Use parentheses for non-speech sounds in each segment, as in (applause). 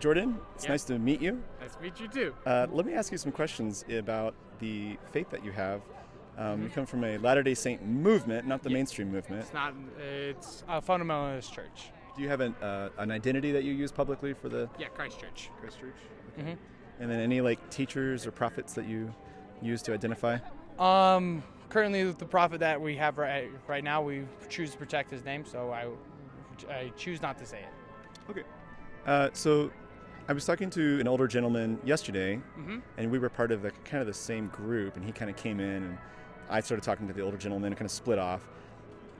Jordan, it's nice to meet you. Nice to meet you too. Uh, let me ask you some questions about the faith that you have. Um, You Mhm. come from a Latter day Saint movement, not the Yeah. mainstream movement. It's not. It's a fundamentalist church. Do you have an, uh, an identity that you use publicly for the Yeah, Christ Church. Christ Church? hmm And then any like teachers or prophets that you use to identify? Um, currently, the prophet that we have right right now, we choose to protect his name, so I, I choose not to say it. Okay. Uh, so I was talking to an older gentleman yesterday, Mm-hmm. and we were part of the kind of the same group, and he kind of came in, and I started talking to the older gentleman, and kind of split off.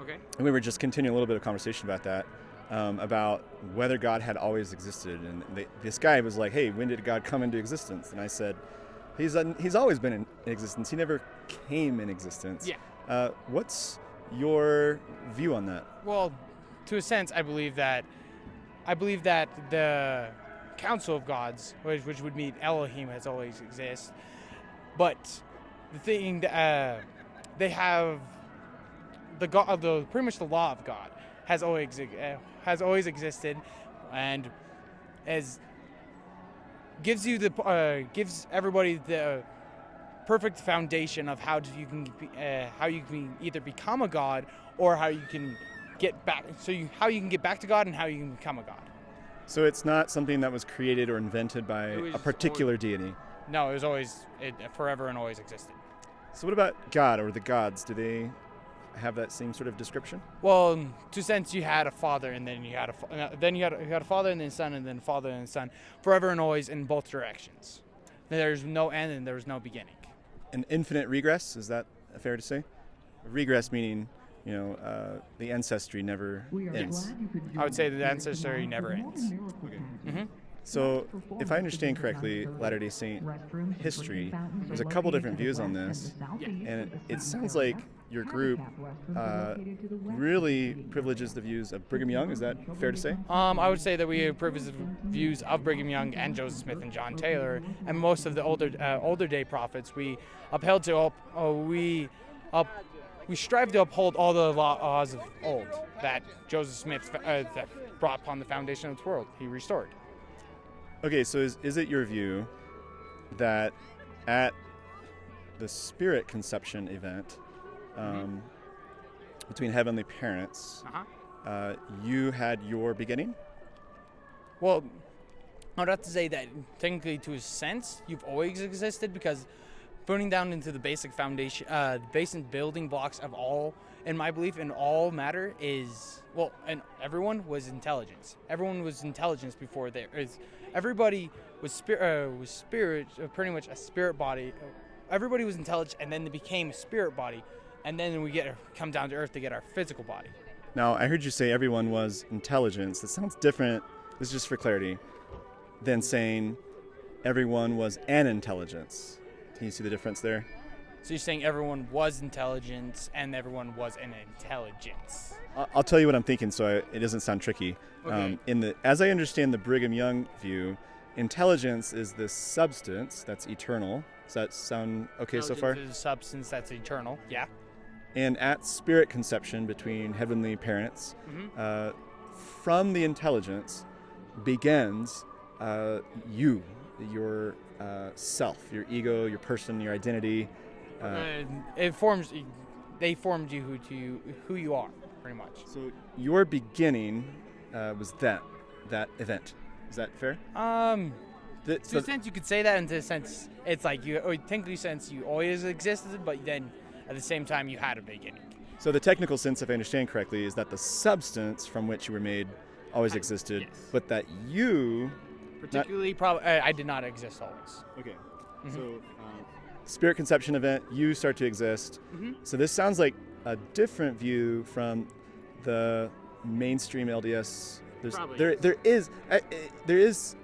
Okay. And we were just continuing a little bit of conversation about that, um, about whether God had always existed. And they, this guy was like, "Hey, when did God come into existence?" And I said, "He's un, he's always been in existence. He never came in existence." Yeah. Uh, what's your view on that? Well, to a sense, I believe that I believe that the Council of Gods, which, which would mean Elohim, has always existed. But the thing, that, uh, they have the God, the pretty much the law of God has always uh, has always existed, and as gives you the uh, gives everybody the perfect foundation of how you can uh, how you can either become a god or how you can get back so you how you can get back to God and how you can become a god. So it's not something that was created or invented by was a particular deity. No, it was always it forever and always existed. So what about God or the gods? Do they have that same sort of description? Well, to sense you had a father and then you had a uh, then you had a, you had a father and then son and then father and son forever and always in both directions. There's no end and there's no beginning. An infinite regress is that fair to say? Regress meaning, you know, uh, the ancestry never ends. I would say the ancestry never ends. hmm So, if I understand correctly, Latter Day Saint history, there's a couple different views on this, and it sounds like your group uh, really privileges the views of Brigham Young. Is that fair to say? Um, I would say that we have privileged views of Brigham Young and Joseph Smith and John Taylor, and most of the older uh, older day prophets. We upheld to up, uh, we up, we strive to uphold all the laws of old that Joseph Smith uh, that brought upon the foundation of the world. He restored. Okay, so is, is it your view that at the spirit conception event um, between heavenly parents, Uh-huh. uh, you had your beginning? Well, I would have to say that technically, to a sense, you've always existed because putting down into the basic foundation, uh, the basic building blocks of all, in my belief, in all matter is well, and everyone was intelligence. Everyone was intelligence before there is. Everybody was spirit, uh, was spirit, uh, pretty much a spirit body. Everybody was intelligent, and then they became a spirit body, and then we get come down to earth to get our physical body. Now, I heard you say everyone was intelligence. That sounds different, this is just for clarity, than saying everyone was an intelligence. Can you see the difference there? So you're saying everyone was intelligence and everyone was an intelligence. I'll tell you what I'm thinking, so I, it doesn't sound tricky. Okay. Um, in the, as I understand the Brigham Young view, intelligence is this substance that's eternal. Does that sound okay so far? Is a substance that's eternal. Yeah. And at spirit conception between heavenly parents, Mhm. uh, from the intelligence begins uh, you, your uh, self, your ego, your person, your identity. Uh, Uh, it forms. They formed you who to you, who you are, pretty much. so your beginning uh, was that that event. Is that fair? Um, The- to so- a sense, you could say that. In a sense, it's like you. Or technically, sense you always existed, but then at the same time, you had a beginning. So the technical sense, if I understand correctly, is that the substance from which you were made always I- existed, yes. but that you. Particularly, probably I, I did not exist always. Okay. Mhm. So uh, spirit conception event, you start to exist. Mhm. So this sounds like a different view from the mainstream LDS. There's, Probably. there, there is, uh, there is,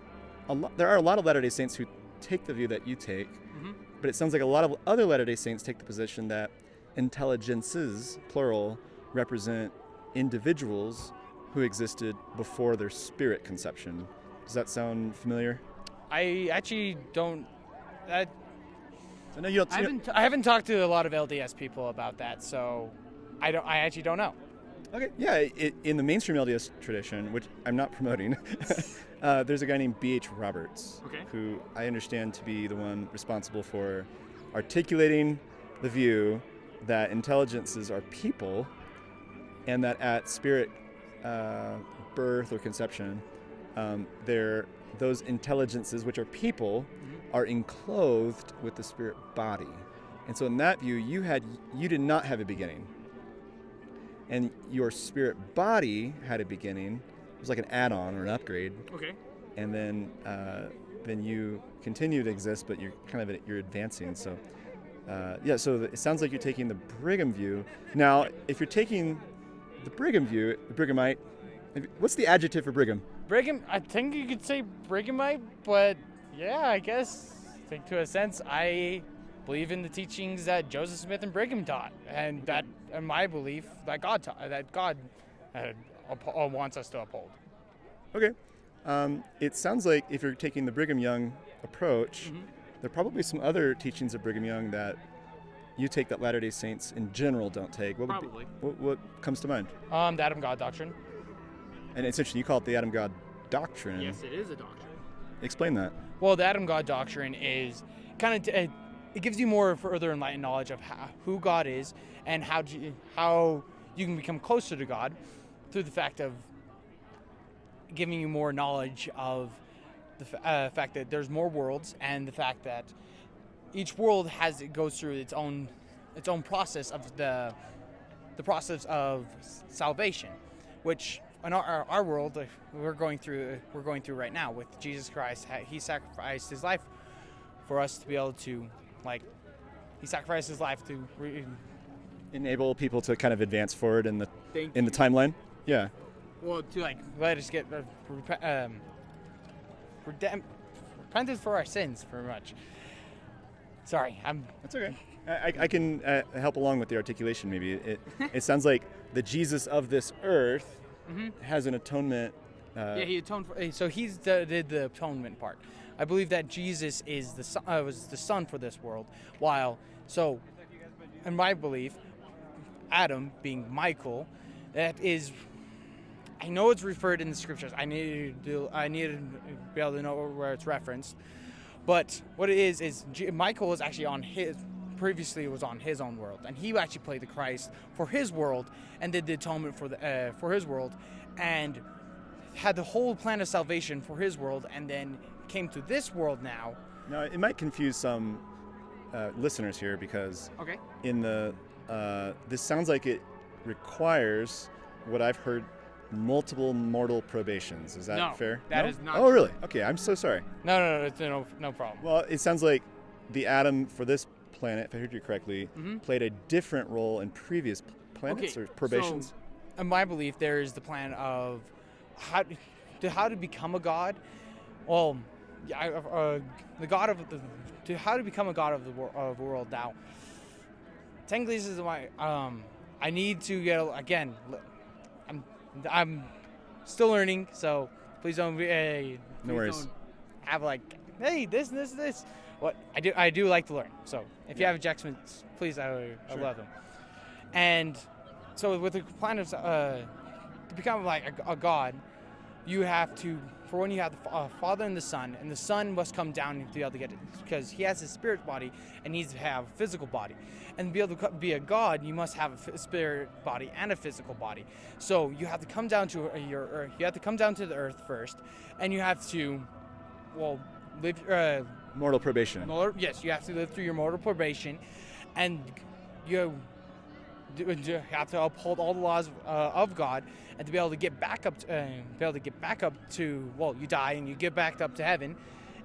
a lot. There are a lot of Latter Day Saints who take the view that you take, Mhm. but it sounds like a lot of other Latter Day Saints take the position that intelligences, plural, represent individuals who existed before their spirit conception. Does that sound familiar? I actually don't. I, I know you don't. I haven't. I haven't talked to a lot of LDS people about that, so I don't. I actually don't know. Okay, yeah, it, in the mainstream LDS tradition, which I'm not promoting, (laughs) uh, there's a guy named B.H. Roberts, Okay. who I understand to be the one responsible for articulating the view that intelligences are people and that at spirit uh, birth or conception, um, they're, those intelligences, which are people, are enclosed with the spirit body. And so, in that view, you had you did not have a beginning and your spirit body had a beginning. It was like an add-on or an upgrade, Okay. and then uh, then you continue to exist, but you're kind of you're advancing. So uh, yeah, so it sounds like you're taking the Brigham view. Now, if you're taking the Brigham view, the Brighamite, what's the adjective for Brigham? Brigham, I think you could say Brighamite, but yeah, I guess, I think to a sense, I believe in the teachings that Joseph Smith and Brigham taught, and that, in my belief, that God taught, that God uh, uh, wants us to uphold. Okay. Um, it sounds like if you're taking the Brigham Young approach, there are probably some other teachings of Brigham Young that you take that Latter Day Saints in general don't take. What would be- Probably. what, what comes to mind? Um, the Adam God doctrine. And it's interesting. You call it the Adam God doctrine. Yes, it is a doctrine. Explain that. Well, the Adam God doctrine is kind of t- uh, it gives you more further enlightened knowledge of how, who God is and how do you, how you can become closer to God through the fact of giving you more knowledge of the f- uh, fact that there's more worlds and the fact that each world has it goes through its own its own process of the the process of salvation, which in our, our, world we're going through we're going through right now with Jesus Christ. He sacrificed his life for us to be able to like he sacrificed his life to re- Enable people to kind of advance forward in the Thank in the timeline. Yeah. well to like let us get uh, um, redem- repented for our sins pretty much. Sorry, I'm That's okay. I, I- I can uh, help along with the articulation. Maybe it. It sounds like the Jesus of this earth has an atonement. Uh, Yeah, he atoned for. eh, So he's the, did the atonement part. I believe that Jesus is the son, uh, was the son for this world. While so, in my belief, Adam being Michael, that is. I know it's referred in the scriptures. I need to. do, I need to be able to know where it's referenced. But what it is is Michael is actually on his previously was on his own world, and he actually played the Christ for his world and did the atonement for the uh, for his world, and had the whole plan of salvation for his world, and then came to this world now. Now it might confuse some uh, listeners here because Okay. in the uh, this sounds like it requires what I've heard multiple mortal probations. Is that No, fair? that no? is not Oh, really? Okay, I'm so sorry. No, no, no, it's no, no problem. Well, it sounds like the Adam for this planet, if I heard you correctly, Mhm. played a different role in previous planets Okay, or probations. so, in my belief, there is the plan of how to how to become a god. Well, uh, the god of the to how to become a god of the wor- of world now. Technically, this is my um. I need to get again. I'm I'm still learning, so please don't be. Uh, No worries. don't Have like, hey, this, this, this. What I do, I do like to learn. So if you Yeah. have objections, please, I, I Sure. love them. And so with the plan of uh, to become like a, a god, you have to for one you have the uh, father and the son, and the son must come down to be able to get it because he has his spirit body and needs to have a physical body. And to be able to be a god, you must have a spirit body and a physical body. So you have to come down to uh, your earth. You have to come down to the earth first, and you have to, well, live. Uh, Mortal probation. Mortal, yes, you have to live through your mortal probation, and you have to uphold all the laws uh, of God, and to be able to get back up, to, uh, be able to get back up to well, you die and you get back up to heaven,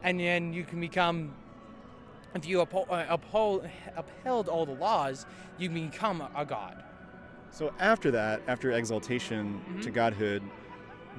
and then you can become. If you uphold, uh, uphold upheld all the laws, you become a god. So after that, after exaltation Mm-hmm. to godhood,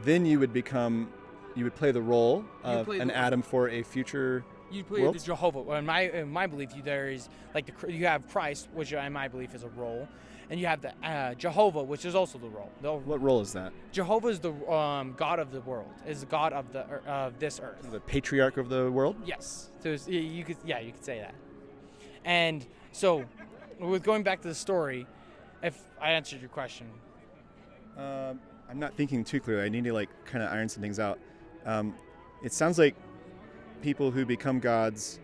then you would become, you would play the role of an Adam for a future. You play Worlds? the Jehovah. Well, in my in my belief, you, there is like the you have Christ, which in my belief is a role, and you have the uh, Jehovah, which is also the role. The What role is that? Jehovah is the um, God of the world, is the God of the ear- of this earth. The patriarch of the world? Yes, so you could yeah you could say that. And so, with going back to the story, if I answered your question, Um, I'm not thinking too clearly. I need to like kind of iron some things out. Um, it sounds like people who become gods,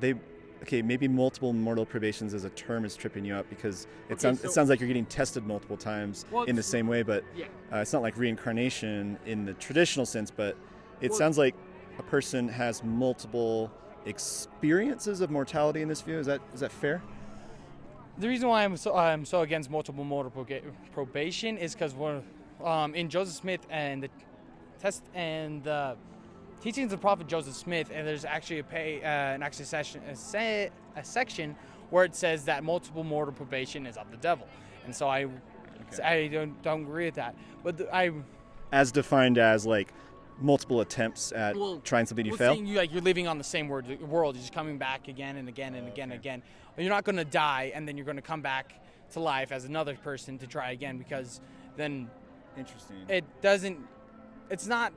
they okay maybe multiple mortal probations as a term is tripping you up because it Okay, sounds so- it sounds like you're getting tested multiple times Well, in the same way, but Yeah. uh, it's not like reincarnation in the traditional sense. But it Well- sounds like a person has multiple experiences of mortality in this view. Is that is that fair? The reason why I'm so, I'm so against multiple mortal proga- probation is because we're um, in Joseph Smith and the test and the teachings of the prophet Joseph Smith, and there's actually a pay uh, an actually session a, se- a section where it says that multiple mortal probation is of the devil, and so I I don't don't agree with that. But the, I As defined as like multiple attempts at Well, trying something you well, fail. you like you're living on the same word, world, you're just coming back again and again and again and again. You're not going to die, and then you're going to come back to life as another person to try again because then Interesting. it doesn't. It's not.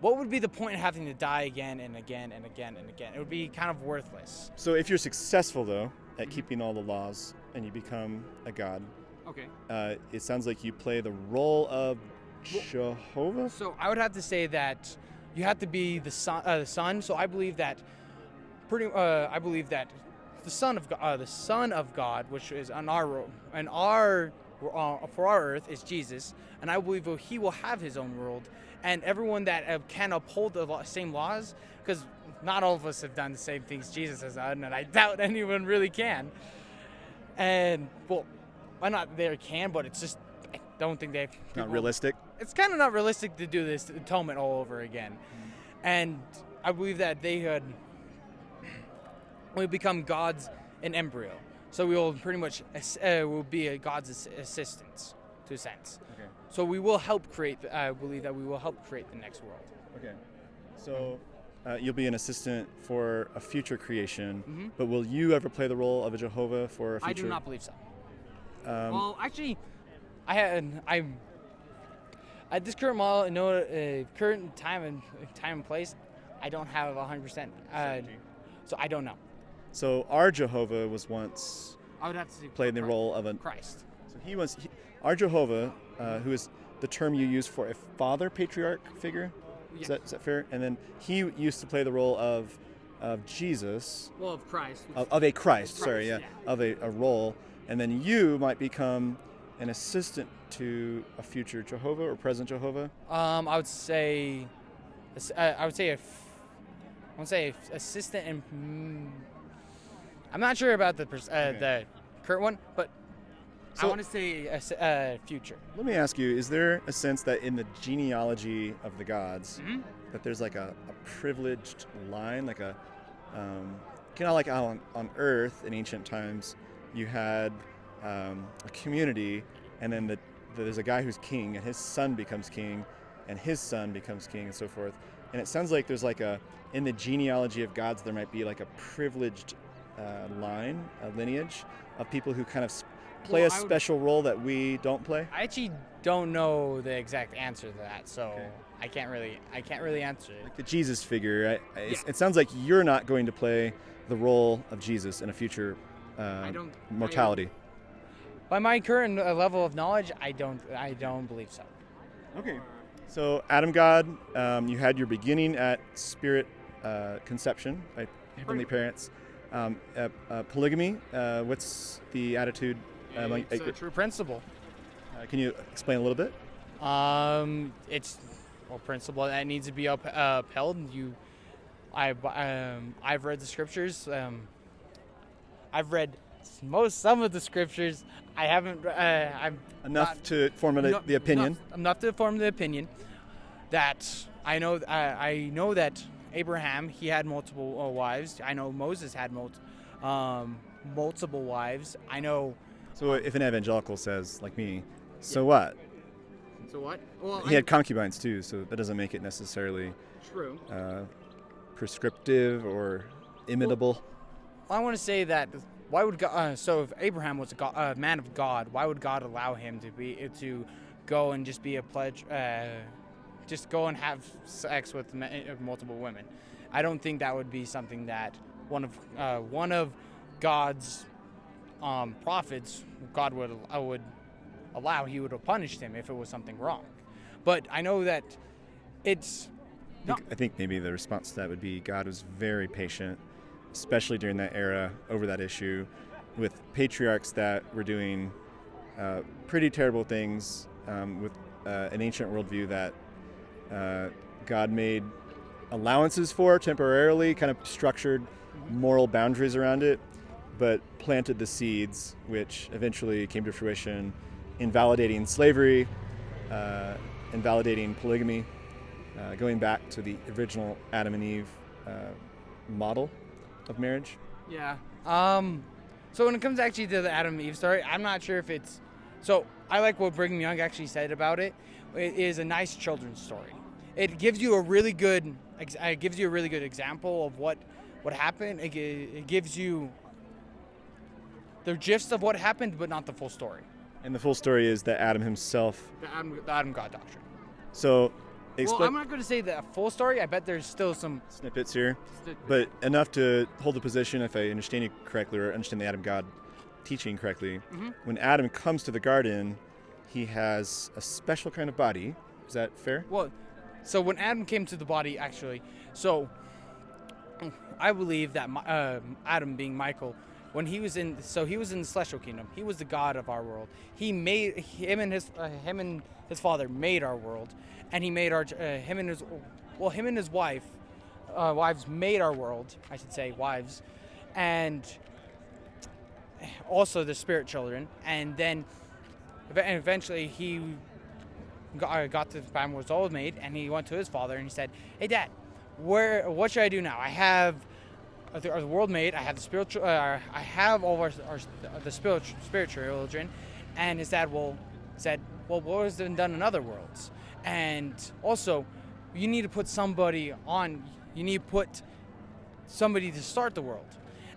What would be the point of having to die again and again and again and again? It would be kind of worthless. So if you're successful though at keeping all the laws and you become a god, Okay. uh, it sounds like you play the role of Jehovah. So I would have to say that you have to be the son. Uh, the son. So I believe that. Pretty. Uh, I believe that the son of God, uh, the son of God, which is on our ro- on our uh, for our earth is Jesus, and I believe he will have his own world, and everyone that uh, can uphold the same laws, because not all of us have done the same things Jesus has done, and I doubt (laughs) anyone really can. And well, I'm not there can, but it's just I don't think they. Not people- realistic. it's kind of not realistic to do this atonement all over again. And I believe that they had we become gods in embryo. So we will pretty much uh, will be a god's ass- assistants to a sense. Okay. So we will help create. The, I believe that we will help create the next world. Okay. So uh, you'll be an assistant for a future creation, Mhm. but will you ever play the role of a Jehovah for a future? I do not believe so. Um, well, actually, I had I'm at this current model, no uh, current time and time and place, I don't have 100. percent uh, So I don't know. so our Jehovah was once I would have to say played the Christ. role of a. Christ. So he was he, our Jehovah, uh, who is the term you use for a father patriarch figure. Yes. Is, that, is that fair? And then he used to play the role of of Jesus, Well, of Christ. of, of a Christ, Of sorry, yeah, Christ, of a, a role, and then you might become an assistant to a future Jehovah or present Jehovah. Um, I would say, uh, I would say, a I would say assistant and. Mm, I'm not sure about the uh, Okay. the current one, but I want to say a uh, future. Let me ask you: Is there a sense that in the genealogy of the gods, Mhm. that there's like a, a privileged line, like a, um, kind of like how on, on Earth in ancient times, you had um, a community, and then the, there's a guy who's king, and his son becomes king, and his son becomes king, and so forth. And it sounds like there's like a in the genealogy of gods, there might be like a privileged uh, line, a lineage of people who kind of play Well, a I would- special role that we don't play. I actually don't know the exact answer to that, so Okay. I can't really, I can't really answer it. the Jesus figure. I, I, Yeah. It sounds like you're not going to play the role of Jesus in a future uh, mortality. By my current uh, level of knowledge, I don't, I don't believe so. okay. So Adam God, um, you had your beginning at spirit uh, conception by heavenly parents. Um, uh, uh, polygamy. Uh, what's the attitude? Among- it's a true principle. uh, can you explain a little bit? Um, it's a principle that needs to be up, uh, upheld. You, I, um, I've read the scriptures. Um, I've read most some of the scriptures. I haven't. Uh, I'm Enough not- to formulate enough- the opinion. Enough, enough to form the opinion that I know. I, I know that Abraham he had multiple uh, wives. I know Moses had multi, um, multiple wives. I know. So if an evangelical says, like me, so what? So what? Well, He had concubines too, so that doesn't make it necessarily true. uh, prescriptive or imitable. I want to say that why would God? Uh, so if Abraham was a God, uh, man of God, why would God allow him to be to go and just be a pledge, uh, just go and have sex with uh, multiple women? I don't think that would be something that one of uh, one of God's um, prophets, God would uh, would allow, he would have punished him if it was something wrong. But I know that it's I think, I think maybe the response to that would be God was very patient, especially during that era over that issue, with patriarchs that were doing uh, pretty terrible things um, with uh, an ancient worldview that uh, God made allowances for temporarily, kind of structured moral boundaries around it, but planted the seeds, which eventually came to fruition, invalidating slavery, uh, invalidating polygamy, uh, going back to the original Adam and Eve uh, model of marriage. Yeah. Um, so when it comes actually to the Adam and Eve story, I'm not sure if it's. So I like what Brigham Young actually said about it. It is a nice children's story. It gives you a really good. It gives you a really good example of what what happened. It, it gives you the gist of what happened, but not the full story. And the full story is that Adam himself. The Adam, the Adam God doctrine. So, Well, explain I'm not going to say the full story. I bet there's still some. snippets here, but enough to hold the position, if I understand you correctly, or understand the Adam God teaching correctly. Mhm. When Adam comes to the garden, he has a special kind of body. Is that fair? Well, so when Adam came to the body, actually, so I believe that uh, Adam, being Michael, when he was in, so he was in the celestial kingdom. He was the god of our world. He made him and his uh, him and his father made our world, and he made our uh, him and his well him and his wife, uh, wives made our world. I should say wives, and also the spirit children, and then and eventually he got, uh, got to the it was all made, and he went to his father and he said, "Hey, Dad, where? What should I do now? I have the, the world made. I have the spiritual. Uh, I have all of our, our the spiritual spiritual children." And his dad will said, "Well, what has been done in other worlds? And also, you need to put somebody on. You need to put somebody to start the world."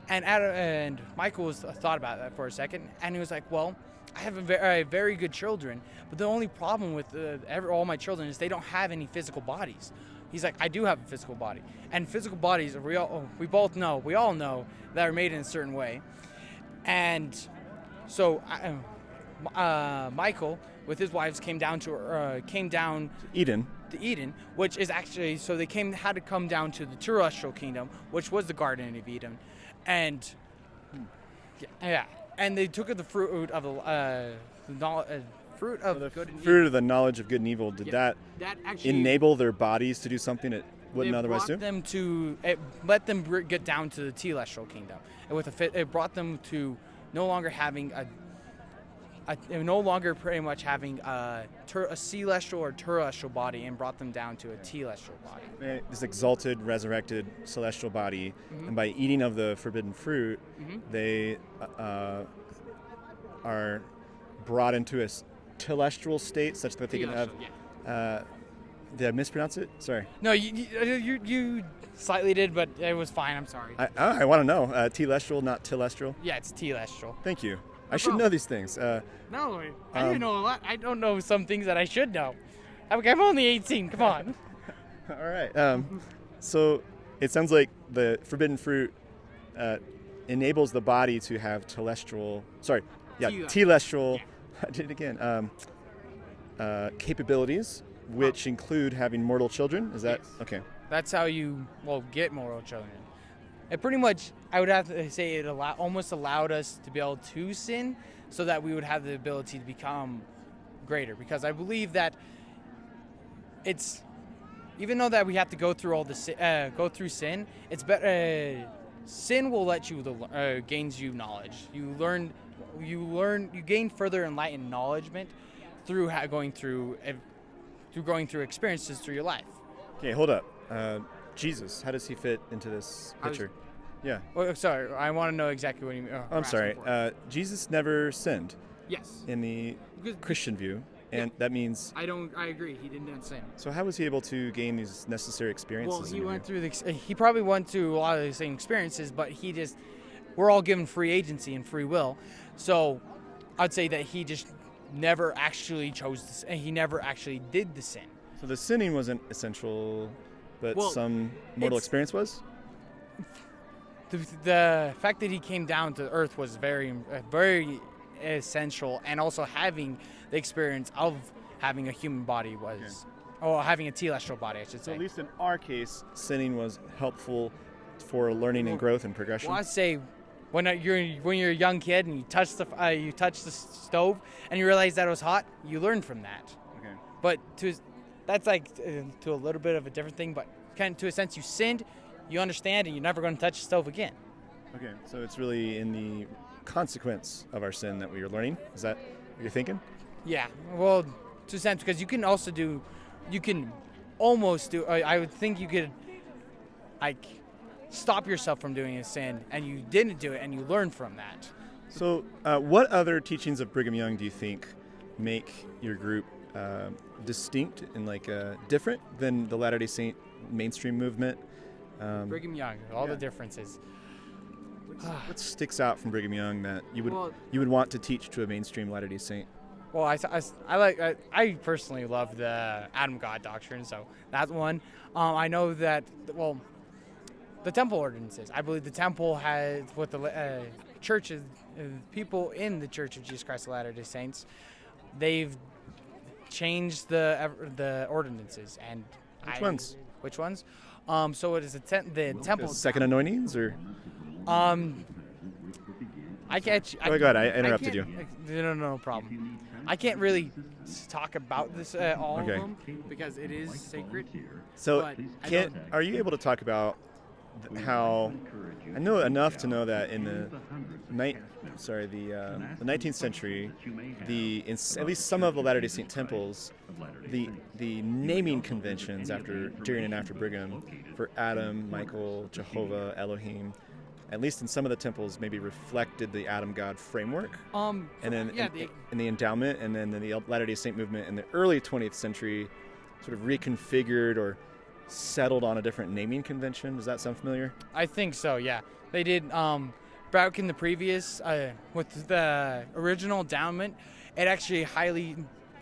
And Adam, and Michael was uh, thought about that for a second, and he was like, "Well, I have a very, very good children, but the only problem with uh, every, all my children is they don't have any physical bodies." He's like, "I do have a physical body, and physical bodies, we all, we both know, we all know that are made in a certain way, and so." I, uh, Michael with his wives came down to uh, came down Eden. to Eden, which is actually so they came had to come down to the terrestrial kingdom, which was the Garden of Eden, and yeah, yeah. and they took of the fruit of the uh, the uh, fruit of The good and fruit of the knowledge of good and evil. Did Yeah. that That actually enable their bodies to do something it wouldn't it otherwise brought do? them to it let them get down to the telestial kingdom, and with a fit, it brought them to no longer having a. a no longer pretty much having a, ter- a celestial or terrestrial body and brought them down to a telestial body. Uh, This exalted, resurrected celestial body, Mhm. and by eating of the forbidden fruit, Mhm. they uh, are brought into a telestial state such that they can have. Yeah. Uh, did I mispronounce it? Sorry. No, you, you, you, you slightly did, but it was fine. I'm sorry. I, oh, I want to know. Uh, telestial, not telestial. yeah, it's telestial. Thank you. I No should know these things. Uh, No, I Um, know a lot. I don't know some things that I should know. I'm, I'm only 18. Come on. (laughs) all right. Um, so it sounds like the forbidden fruit uh, enables the body to have telestial. Sorry. Yeah, Tele- telestial. (laughs) I did it again. Um, uh, capabilities, which include having mortal children. Is that Yes. okay? That's how you well get mortal children. It pretty much, I would have to say, it allow, almost allowed us to be able to sin, so that we would have the ability to become greater. Because I believe that it's even though that we have to go through all the uh, go through sin, it's better. Uh, sin will let you the, uh, gains you knowledge. You learn, you learn, you gain further enlightened knowledgement through ha- going through ev- through going through experiences through your life. Okay, hold up. Uh, Jesus, how does he fit into this I was- picture? Yeah. Oh, sorry, I want to know exactly what you mean. Oh, I'm sorry. Uh, Jesus never sinned yes. in the Because Christian view, and Yeah. that means. I don't. I agree. He didn't sin. So how was he able to gain these necessary experiences? Well, he went view? through the. He probably went through a lot of the same experiences, but he just. We're all given free agency and free will, so I'd say that he just never actually chose this. And he never actually did the sin. So the sinning wasn't essential, but Well, some mortal experience was. The, the fact that he came down to earth was very, uh, very essential, and also having the experience of having a human body was, or having a telestial body, I should So say. at least in our case, sinning was helpful for learning and growth and progression. Well, I say when you're when you're a young kid and you touch the uh, you touch the stove and you realize that it was hot, you learn from that. Okay. But to that's like uh, to a little bit of a different thing, but kind of to a sense you sinned, you understand, and you're never going to touch the stove again. Okay. So it's really in the consequence of our sin that we are learning. Is that what you're thinking? Yeah, well, to a sense because you can also do, you can almost do. I, I would think you could, like, stop yourself from doing a sin, and you didn't do it, and you learn from that. So, uh, what other teachings of Brigham Young do you think make your group uh, distinct and like uh, different than the Latter Day Saint mainstream movement? Um, Brigham Young, all Yeah. the differences. what sticks out from Brigham Young that you would Well- you would want to teach to a mainstream Latter Day Saint? Well, I, I, I like I, I personally love the Adam God doctrine, so that's one. Um, I know that well, the temple ordinances. I believe the temple has what the uh, churches, uh, people in the Church of Jesus Christ of Latter Day Saints, they've changed the the ordinances and Which I- ones? Which ones? Um, so it is the, te- the temple. Second anointings, or Um, I can't. Oh, my God! I interrupted can't- No, no, no problem. I can't really talk about this at all Okay. of them because it is sacred. so can are you able to talk about how I know enough to know that in the night sorry the uh, the 19th century the in s- at least some of the Latter Day Saint temples the the naming conventions after during and after Brigham for Adam, Michael, Jehovah, Elohim, at least in some of the temples, maybe reflected the Adam God framework. Um, And then yeah, in, the, in the endowment, and then the Latter Day Saint movement in the early 20th century, sort of reconfigured or settled on a different naming convention. Does that sound familiar? I think so. Yeah, they did. Um, back in the previous uh, with the original endowment, it actually highly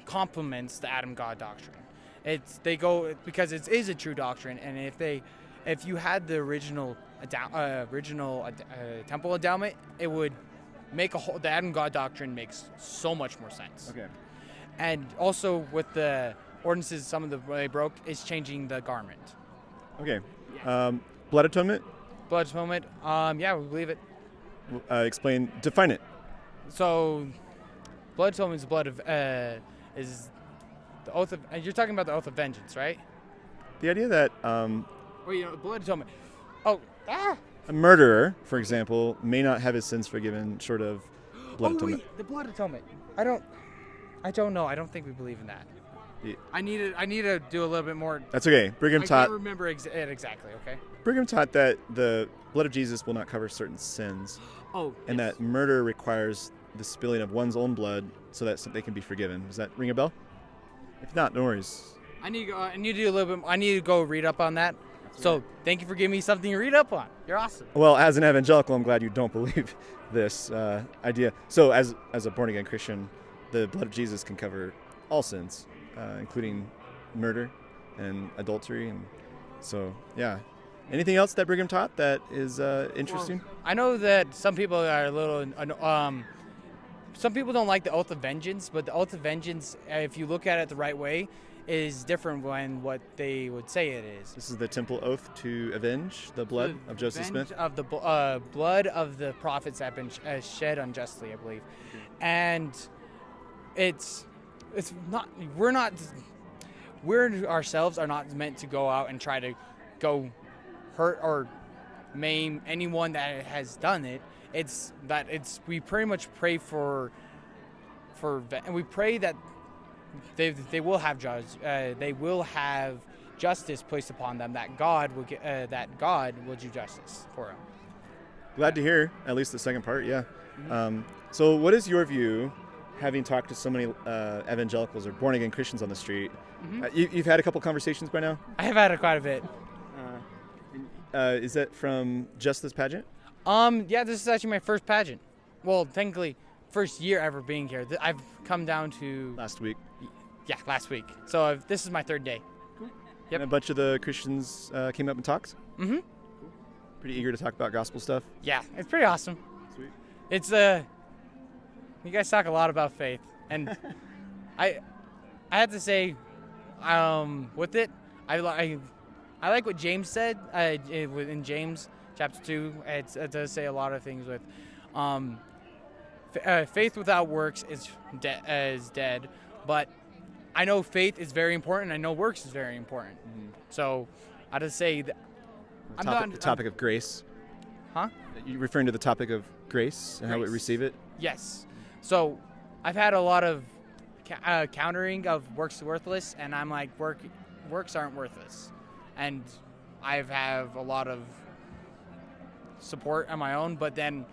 complements the Adam God doctrine. It's they go because it is a true doctrine, and if they, if you had the original uh, original uh, temple endowment, it would make a whole. The Adam God doctrine makes so much more sense. Okay. And also with the ordinances, some of the they broke is changing the garment. Okay. Um, blood atonement. Blood atonement. Um, yeah, we believe it. Uh, explain. Define it. So, blood atonement is blood of uh, is the oath of. You're talking about the oath of vengeance, right? The idea that um, Well, you know, blood atonement. Oh, ah! a murderer, for example, may not have his sins forgiven short of (gasps) blood oh atonement. wait, the blood atonement. I don't. I don't know. I don't think we believe in that. Yeah. I need to. I need to do a little bit more. That's okay. Brigham I taught. can't remember ex- it exactly. Okay. Brigham taught that the blood of Jesus will not cover certain sins, (gasps) Oh. and yes. that murder requires the spilling of one's own blood so that they can be forgiven. Does that ring a bell? If not, no worries. I need to go. I need to do a little bit. I need to go read up on that. So thank you for giving me something to read up on. You're awesome. Well, as an evangelical, I'm glad you don't (laughs) believe this uh, idea. So, as as a born again Christian, the blood of Jesus can cover all sins, uh, including murder and adultery, and so yeah. Anything else that Brigham taught that is uh, interesting? I know that some people are a little um, some people don't like the oath of vengeance, but the oath of vengeance, uh, if you look at it the right way, is different than what they would say it is. This is the temple oath to avenge the blood The of Joseph Smith. Of the uh, blood of the prophets that have been sh- uh, shed unjustly, I believe, and it's it's not we're not we're ourselves are not meant to go out and try to go hurt or maim anyone that has done it. It's that it's we pretty much pray for for and we pray that they they will have judge uh, they will have justice placed upon them that God will get uh, that God will do justice for them. Glad to hear at least the second part. Yeah. Um, so, what is your view, having talked to so many uh, evangelicals or born again Christians on the street? Mm-hmm. Uh, you, you've had a couple conversations by now. I have had it quite a bit. Uh, is that from just this pageant? Um, yeah, this is actually my first pageant. Well, technically, first year ever being here. I've come down to Last week. yeah last week, so I've, this is my third day. Yep. And a bunch of the Christians uh, came up and talked. Mm-hmm. Pretty eager to talk about gospel stuff. Yeah, it's pretty awesome. Sweet. It's uh, you guys talk a lot about faith, and (laughs) I, I have to say, um, with it, I, I, I like what James said uh, in James chapter two. It's, it does say a lot of things with, um, f- uh, faith without works is de- is dead, but I know faith is very important. I know works is very important. So I just say that I'm topic, not the topic of grace. Huh? You referring to the topic of grace and how we receive it? Yes. So I've had a lot of ca- uh, countering of works worthless, and I'm like, work works aren't worthless, and I've have a lot of support on my own, but then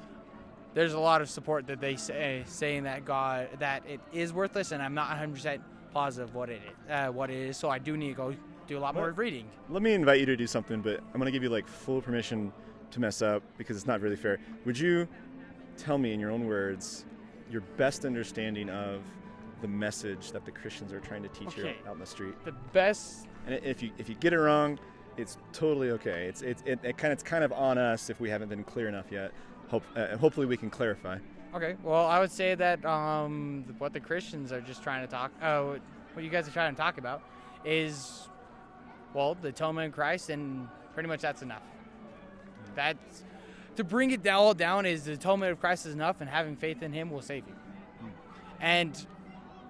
there's a lot of support that they say saying that God that it is worthless, and I'm not 100 percent positive what it is, uh, what it is. So I do need to go do a lot more Well- reading. Let me invite you to do something, but I'm going to give you like full permission to mess up because it's not really fair. Would you tell me in your own words your best understanding of the message that the Christians are trying to teach Okay. out in the street? The best And if you if you get it wrong, it's totally okay. It's it's it, it kind of it's kind of on us if we haven't been clear enough yet. Hope uh, hopefully we can clarify. Okay. Well, I would say that um, what the Christians are just trying to talk, uh, what- what you guys are trying to talk about, is, well, the atonement of Christ, and pretty much that's enough. That's to bring it all down is the atonement of Christ is enough, and having faith in Him will save you. And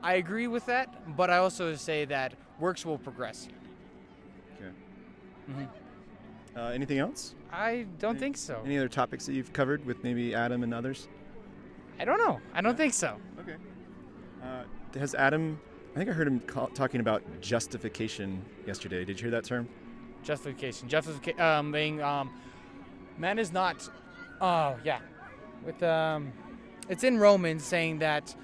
I agree with that, but I also say that works will progress. Okay. Mhm. Uh, anything else? I don't think so. Any other topics that you've covered with maybe Adam and others? I don't know. I don't think so. Okay. Uh, has Adam? I think I heard him call, talking about justification yesterday. Did you hear that term? justification justification um being um man is not oh yeah with um it's in romans saying that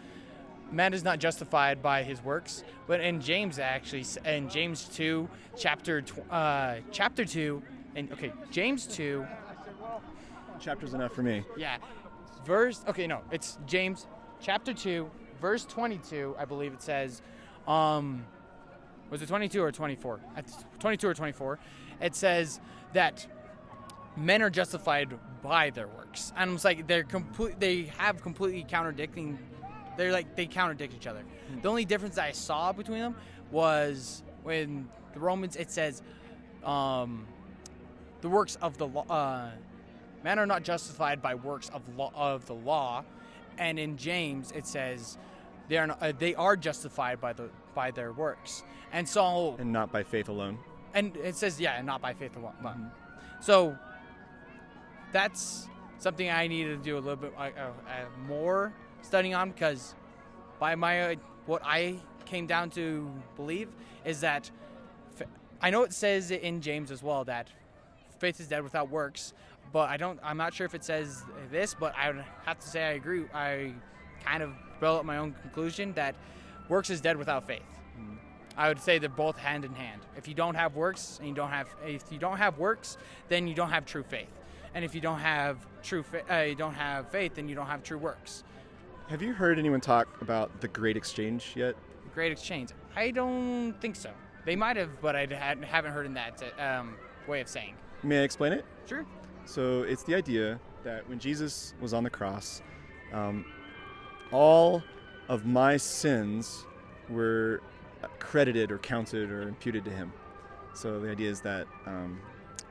man is not justified by his works but in james actually in james 2 chapter uh chapter 2 and okay james 2 Chapter's enough for me. yeah verse okay no it's james chapter 2 verse 22 i believe it says um was it 22 or 24? 22 or 24 it says that men are justified by their works. And it's like they're complete they have completely contradicting they're like they contradict each other. The only difference that i saw between them was when the romans it says um the works of the law uh, men are not justified by works of law of the law. And in james it says they are not, uh, they are justified by the by their works. And so And not by faith alone. and it says yeah and not by faith alone but- so that's something i need to do a little bit uh, uh, more studying on because by my uh, what i came down to believe is that i know it says in james as well that faith is dead without works but i don't i'm not sure if it says this but i would have to say i agree i kind of built up my own conclusion that works is dead without faith I would say they're both hand in hand. If you don't have works and you don't have if you don't have works, then you don't have true faith. And if you don't have true fa- uh, you don't have faith, then you don't have true works. Have you heard anyone talk about the Great Exchange yet? Great exchange. I don't think so. They might have, but I haven't heard in that um, way of saying. May I explain it? Sure. So it's the idea that when Jesus was on the cross, um, all of my sins were credited or counted or imputed to him. So the idea is that um,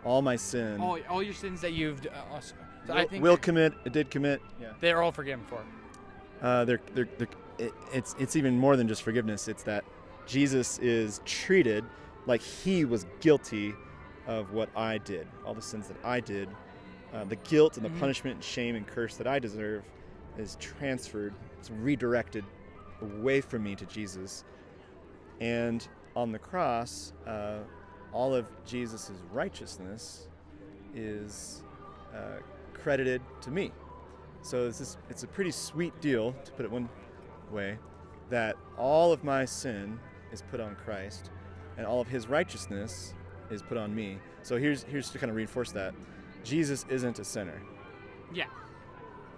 all my sin All, all your sins that you've, uh, also- so will, I think will commit, did commit. Yeah. they're all forgiven for. Uh, they're, they're, they're, it, it's, it's even more than just forgiveness. It's that Jesus is treated like he was guilty of what I did, all the sins that I did. Uh, the guilt and the Mhm. punishment and shame and curse that I deserve is transferred, it's redirected away from me to Jesus. And on the cross, uh, all of Jesus' righteousness is uh, credited to me. So this is, it's a pretty sweet deal, to put it one way, that all of my sin is put on Christ, and all of His righteousness is put on me. So here's here's to kind of reinforce that Jesus isn't a sinner, Yeah.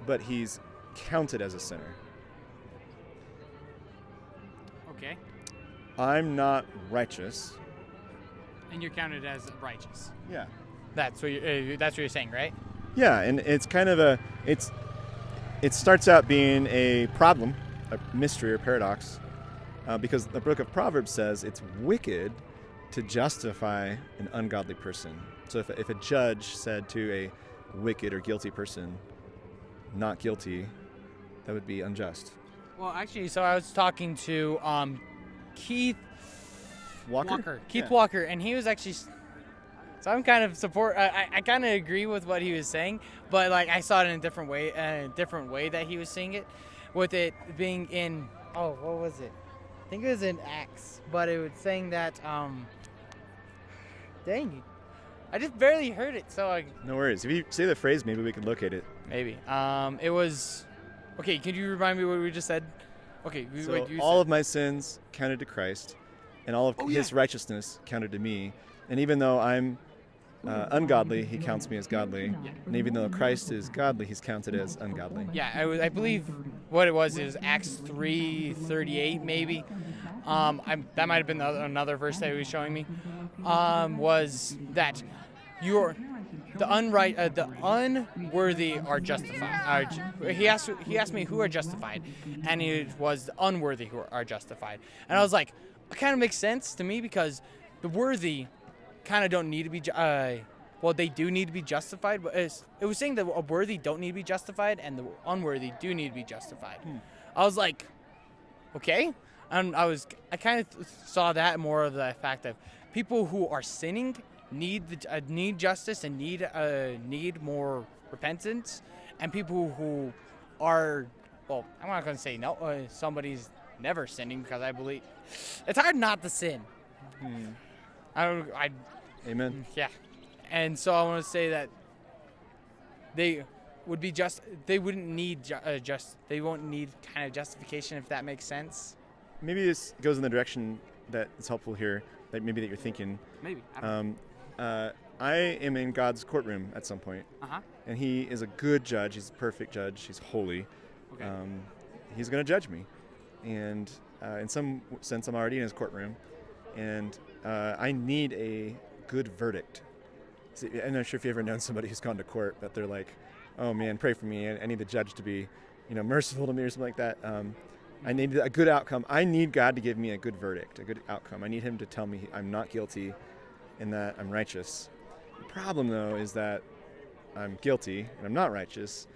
but He's counted as a sinner. Okay. I'm not righteous. And you're counted as righteous. Yeah. That's what you, uh, that's what you're saying, right? Yeah, and it's kind of a it's it starts out being a problem, a mystery or paradox, uh, because the book of Proverbs says it's wicked to justify an ungodly person. So if, if a judge said to a wicked or guilty person, not guilty, that would be unjust. Well, actually, so I was talking to um, Keith Walker? Keith Yeah. Walker, and he was actually. So I'm kind of support. I, I, kind of agree with what he was saying, but like I saw it in a different way, a different way that he was saying it, with it being in. Oh, what was it? I think it was in Acts, but it was saying that. Um, dang! I just barely heard it, so I No worries. If you say the phrase, maybe we can locate it. maybe. Um, it was. Okay, could you remind me what we just said? Okay, we- So all said. of my sins counted to Christ, and all of Oh, his yeah. righteousness counted to me. And even though I'm uh, ungodly, he counts me as godly. And even though Christ is godly, he's counted as ungodly. Yeah, I, I believe what it was is Acts three thirty eight maybe. Um, I, that might have been the other, another verse that he was showing me. Um, was that you're the unright, uh, the unworthy are justified. Are, he asked he asked me who are justified, and it was the unworthy who are justified. And I was like, it kind of makes sense to me because the worthy kind of don't need to be. Uh, well, they do need to be justified, but it's, it was saying that a worthy don't need to be justified, and the unworthy do need to be justified. I was like, okay, and I was I kind of saw that more of the fact that people who are sinning need the, uh, need justice and need uh, need more repentance, and people who are well, I'm not going to say no. Uh, somebody's never sinning because I believe it's hard not to sin. I don't. I Amen. yeah, and so I want to say that they would be just. They wouldn't need ju- uh, just. They won't need kind of justification if that makes sense. Maybe this goes in the direction that is helpful here, that maybe that you're thinking. Maybe. Um, uh, I am in God's courtroom at some point, uh huh. and He is a good judge. He's a perfect judge. He's holy. Okay. Um, he's going to judge me, and uh, in some sense, I'm already in His courtroom, and uh, I need a good verdict. See, I'm not sure if you've ever known somebody who's gone to court, but they're like, "Oh man, pray for me. I, need the judge to be, you know, merciful to me or something like that." Um, I need a good outcome. I need God to give me a good verdict, a good outcome. I need Him to tell me I'm not guilty, and that I'm righteous. The problem, though, is that I'm guilty and I'm not righteous.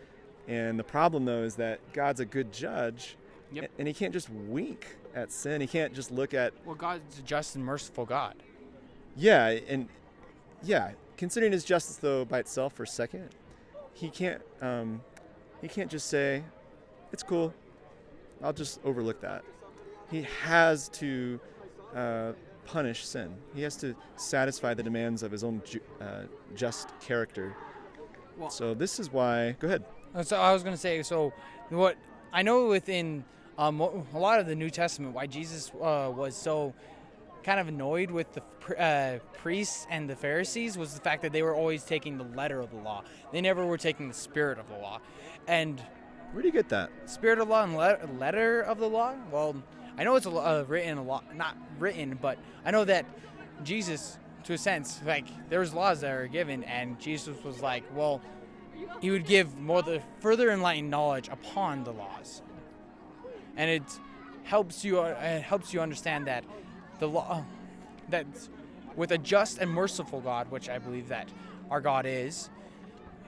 And the problem, though, is that God's a good judge, Yep. and He can't just wink at sin. He can't just look at, Well, God's a just and merciful God. yeah, and yeah. Considering His justice, though, by itself for a second, He can't. Um, he can't just say, "It's cool. I'll just overlook that." He has to uh, punish sin. He has to satisfy the demands of His own ju- uh, just character. Well- so this is why. Go ahead. So I was going to say, so what I know within um, a lot of the New Testament, why Jesus uh, was so kind of annoyed with the uh, priests and the Pharisees was the fact that they were always taking the letter of the law. They never were taking the spirit of the law. And Where do you get that? spirit of law and le- letter of the law? Well, I know it's a, uh, written a lot, not written, but I know that Jesus, to a sense, like there was laws that were given, and Jesus was like, well, he would give more the further enlightened knowledge upon the laws, and it helps you. Uh, it helps you understand that the law, that with a just and merciful God, which I believe that our God is,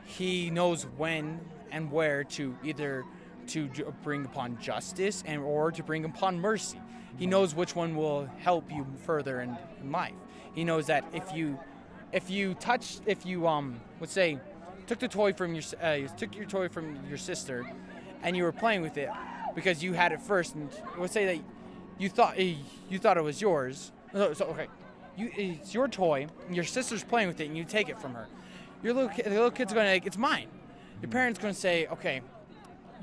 he knows when and where to either to bring upon justice and or to bring upon mercy. He knows which one will help you further in, in life. He knows that if you if you touch if you um let's say took the toy from your uh, took your toy from your sister and you were playing with it because you had it first and let's say that you thought eh, you thought it was yours. So, so, okay, you it's your toy. And your sister's playing with it, and you take it from her. Your little the little kid's going to like, it's mine. Your parents going to say, okay,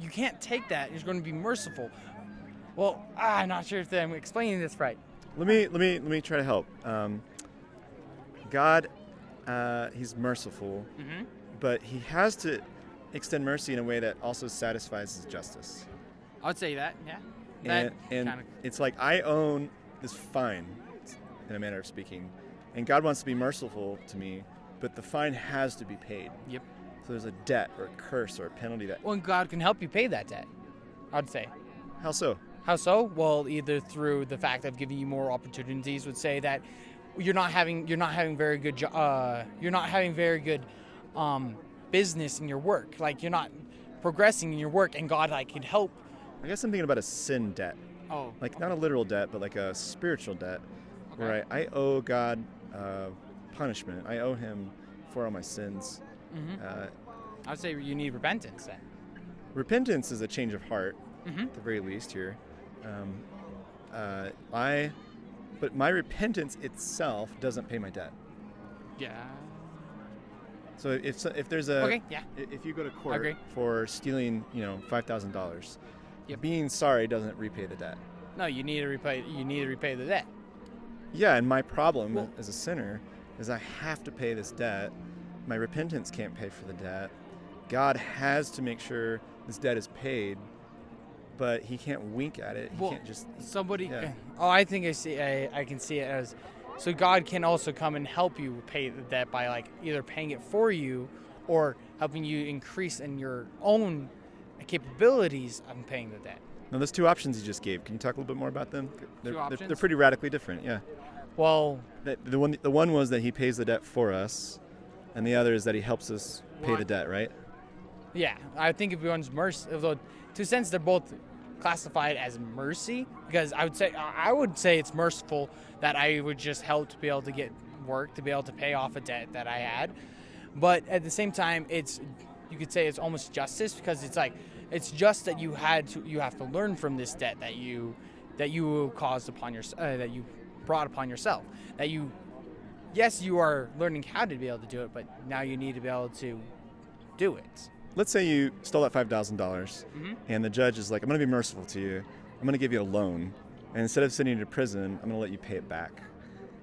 you can't take that. You're going to be merciful. Well, ah, I'm not sure if I'm explaining this right. Let me let me let me try to help. Um, God, uh, He's merciful, Mm-hmm. but He has to extend mercy in a way that also satisfies His justice. I would say that, yeah. And, That and it's like I own this fine, in a manner of speaking, and God wants to be merciful to me, but the fine has to be paid. Yep. So there's a debt or a curse or a penalty that. Well, God can help you pay that debt. I'd say. How so? How so? Well, either through the fact of giving you more opportunities, would say that you're not having you're not having very good jo- uh, you're not having very good um, business in your work. Like you're not progressing in your work, and God like can help. I guess I'm thinking about a sin debt, Oh, like not a literal debt, but like a spiritual debt, where I, I owe God uh, punishment. I owe Him for all my sins. hmm Uh, I would say you need repentance then. repentance is a change of heart, hmm at the very least here. Um, uh, I, but my repentance itself doesn't pay my debt. Yeah. So if if there's a Okay. Yeah. if you go to court for stealing, you know, five thousand dollars, Yep. being sorry doesn't repay the debt. No, you need to repay. You need to repay the debt. Yeah, and my problem Well- as a sinner is I have to pay this debt. My repentance can't pay for the debt. God has to make sure this debt is paid, but He can't wink at it. He Well, can't just. Somebody. Yeah. Eh, oh, I think I see. I, I can see it as. So God can also come and help you pay the debt by like either paying it for you, or helping you increase in your own capabilities of paying the debt. Now, those two options you just gave. Can you talk a little bit more about them? They're, they're, they're pretty radically different. Yeah. Well, The, the one the one was that He pays the debt for us, and the other is that He helps us pay the debt. Right. yeah, I think if one's mercy, although to a sense they're both classified as mercy because I would say I would say it's merciful that I would just help to be able to get work to be able to pay off a debt that I had, but at the same time it's you could say it's almost justice because it's like it's just that you had to you have to learn from this debt that you that you caused upon your uh, that you brought upon yourself that you yes you are learning how to be able to do it but now you need to be able to do it Let's say you stole that five thousand dollars, Mhm. and the judge is like, "I'm going to be merciful to you. I'm going to give you a loan, and instead of sending you to prison, I'm going to let you pay it back.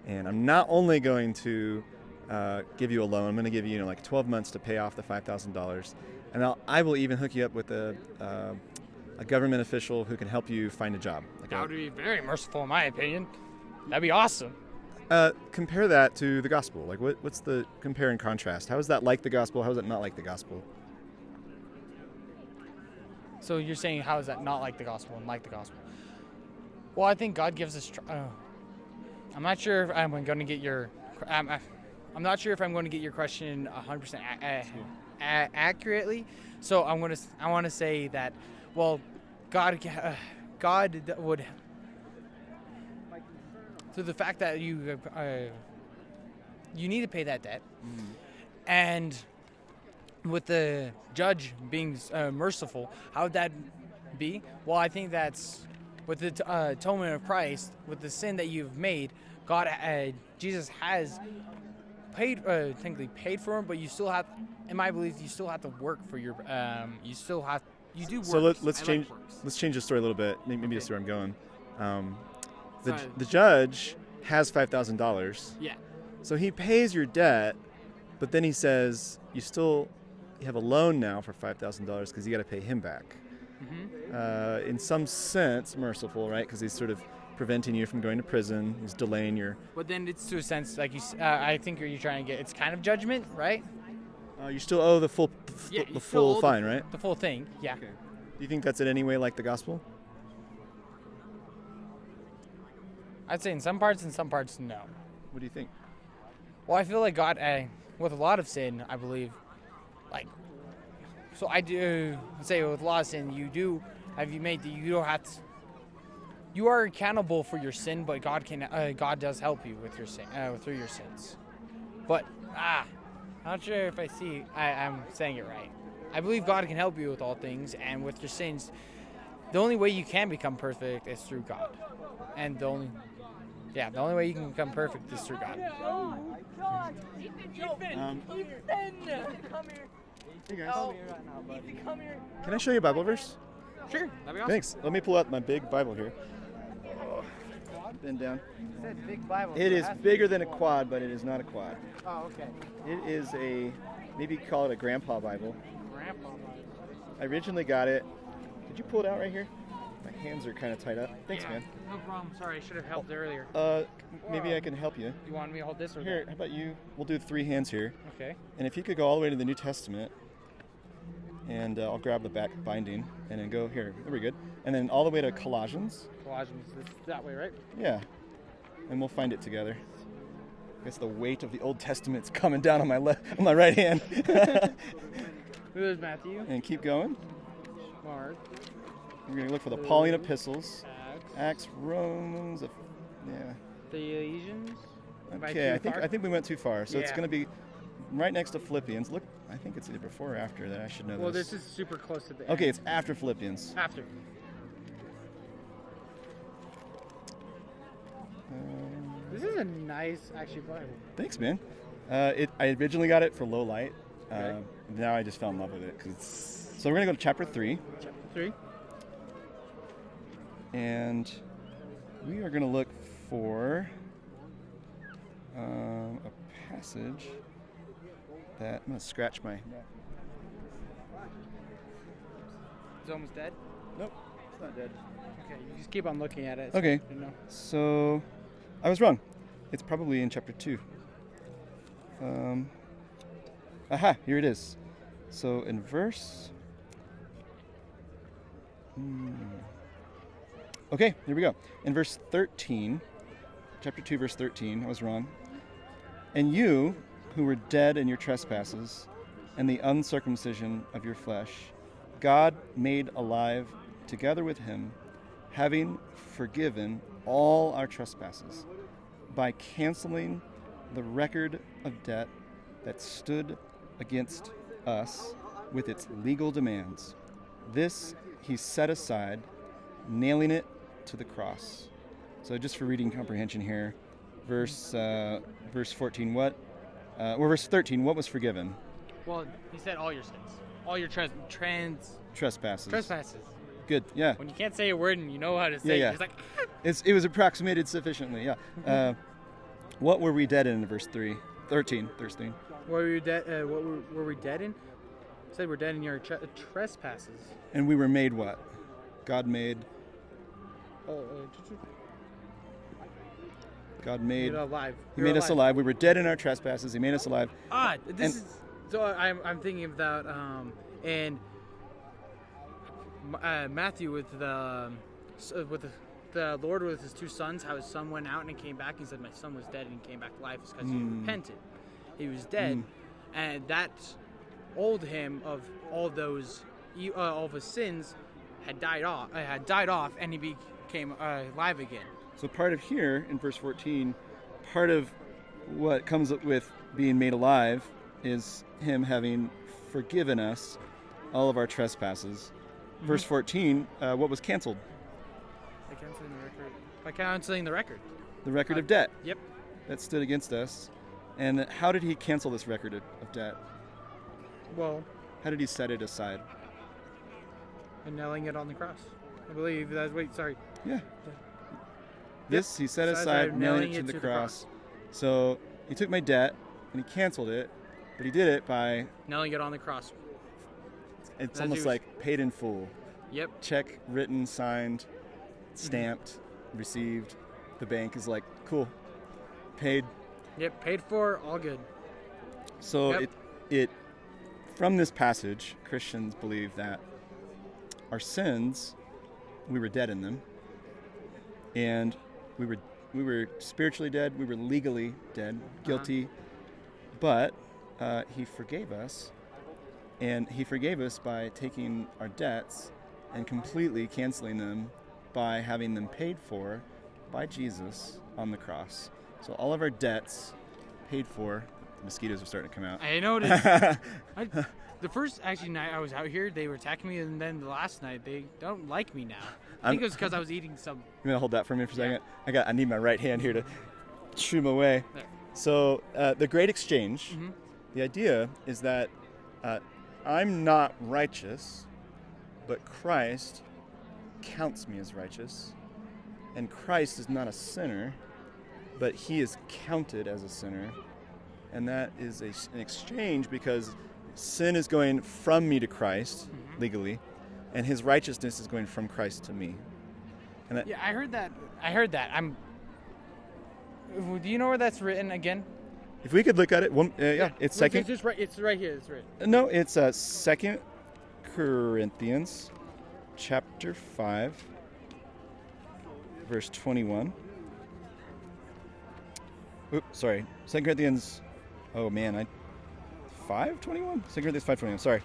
And I'm not only going to uh, give you a loan. I'm going to give you, you know, like 12 months to pay off the five thousand dollars, and I'll, I will even hook you up with a uh, a government official who can help you find a job. Like That a- would be very merciful, in my opinion. That'd be awesome. uh, compare that to the gospel. Like, what, what's the compare and contrast? How is that like the gospel? How is it not like the gospel? So you're saying, how is that not like the gospel and like the gospel? Well, I think God gives us. Tr- uh, I'm not sure if I'm going to get your. I'm, I'm not sure if I'm going to get your question 100% a- a- a- accurately. So I'm going to. I want to say that, well, God, uh, God would. Through the fact that you, uh, you need to pay that debt, and with the judge being uh, merciful, how would that be? Well, I think that's with the uh, atonement of Christ, with the sin that you've made, God, uh, Jesus has paid, uh, technically paid for him, but you still have, in my belief, you still have to work for your, um, you still have, you do work. So let, let's change. let's change the story a little bit. Maybe, maybe that's Okay. where I'm going. Um, the, Sorry. the judge has five thousand dollars, Yeah. so he pays your debt, but then he says you still have a loan now for five thousand dollars because you got to pay him back. hmm Uh, in some sense, merciful, right? Because he's sort of preventing you from going to prison. He's delaying your. But then it's to a sense, like you, uh, I think you're trying to get, it's kind of judgment, right? Uh, you still owe the full the, f- Yeah, the you still owe full the- fine, right? The full thing, yeah. Do you think that's in any way like the gospel? I'd say in some parts, in some parts, no. What do you think? Well, I feel like God, uh, with a lot of sin, I believe, like, so I do say with a lot of sin, you do have you made that you don't have to. You are accountable for your sin, but God can, uh, God does help you with your sin, uh, through your sins. But ah, I'm not sure if I see I, I'm saying it right. I believe God can help you with all things, and with your sins, the only way you can become perfect is through God, and the only, yeah, the only way you can become perfect is through God. Um, hey guys, Oh, Ethan, come here. can I show you a Bible verse? Sure, that'd be awesome. Thanks. Let me pull out my big Bible here. Oh, bend down. big Bible. It is bigger than a quad, but it is not a quad. Oh, okay. It is a maybe call it a grandpa Bible. Grandpa. Bible. I originally got it. Did you pull it out right here? My hands are kind of tied up. Thanks, man. No problem. Sorry, I should have helped earlier. Uh, maybe I can help you. You want me to hold this or Here, how about you? We'll do three hands here. Okay. And if you could go all the way to the New Testament and uh, I'll grab the back binding and then go here. There we good. And then all the way to Colossians. Colossians is that way, right? Yeah, and we'll find it together. I guess the weight of the Old Testament's coming down on my left, on my right hand. (laughs) There's Matthew, and keep going. Mark, We're gonna look for the Pauline epistles, Acts, Acts, Romans. Yeah. the Ephesians. Okay, I think far? I think we went too far. So it's gonna be right next to Philippians. Look, I think it's either before or after that. I should know Well, this. Well, this is super close to the Okay, end. it's after Philippians. after. This is a nice, actually, Bible. Thanks, man. Uh, it, I originally got it for low light. Uh, Okay. now I just fell in love with it. 'cause it's, so we're gonna go to chapter three, Chapter three. and we are gonna look for um, a passage that I'm gonna scratch my. It's almost dead. Nope, it's not dead. Okay, you just keep on looking at it. so Okay. you know. So I was wrong. It's probably in chapter two. Um, aha, here it is. So in verse. Hmm. Okay, here we go. In verse 13, chapter 2, verse 13, I was wrong. And you, who were dead in your trespasses and the uncircumcision of your flesh, God made alive together with him, having forgiven all our trespasses by canceling the record of debt that stood against us with its legal demands. This he set aside, nailing it to the cross. So, just for reading comprehension here, verse uh, verse 14. What? Uh, or verse 13. What was forgiven? Well, he said all your sins, all your trans, trans Trespasses. trespasses. Good. Yeah. When you can't say a word and you know how to say yeah. it, it's like It's, it was approximated sufficiently. Yeah. Uh, what were we dead in? Verse 3. 13. 13. What were you dead? Uh, what were, were we dead in? It said we're dead in your tre- trespasses. And we were made what? God made. Oh, uh, God made made. alive. He You're made us alive. We were dead in our trespasses. He made us alive. Ah, this And- is. So I'm, I'm thinking that. Um, and uh, Matthew with the um, uh, with the, the Lord with his two sons, how his son went out and he came back. He said, "My son was dead and he came back to life." It's because he Mm. repented. He was dead, Mm. and that old him of all those uh, all of his sins had died off. Uh, had died off, and he became uh, alive again. So part of here in verse 14, part of what comes up with being made alive is him having forgiven us all of our trespasses. Verse 14, uh, what was canceled? By canceling the record. By canceling the record. The record Uh, of debt Yep. that stood against us. And how did he cancel this record of, of debt? Well, How did he set it aside? and nailing it on the cross. I believe that's wait, sorry. Yeah. This he set aside, aside, nailing it to it the to the cross. So he took my debt and he canceled it, but he did it by Nailing it on the cross. It's he almost was- like paid in full. Yep. check written, signed, stamped, received. The bank is like, cool, paid. Yep. Paid for, all good. So Yep. it, it, from this passage, Christians believe that our sins, we were dead in them, and we were we were spiritually dead, we were legally dead, guilty, but uh, He forgave us, and He forgave us by taking our debts and completely canceling them by having them paid for by Jesus on the cross. So all of our debts paid for. The mosquitoes are starting to come out. I noticed. (laughs) I, the first actually night I was out here, they were attacking me, and then the last night they don't like me now. I think I'm- it was because I was eating some. You gonna hold that for me for a Yeah. second? I got. I need my right hand here to shoo 'em away. There. So uh, the Great Exchange. Mhm. The idea is that uh, I'm not righteous, but Christ counts me as righteous, and Christ is not a sinner, but he is counted as a sinner, and that is a, an exchange because sin is going from me to Christ Mhm. legally, and his righteousness is going from Christ to me. And that, Yeah, I heard that. I heard that. I'm. Do you know where that's written again? If we could look at it, one, uh, yeah, it's second. It's just right. It's right here. It's right. No, it's uh, second Corinthians chapter 5, verse 21. Oops, sorry. Second Corinthians, oh man, I, 521? 2 Corinthians 521, sorry.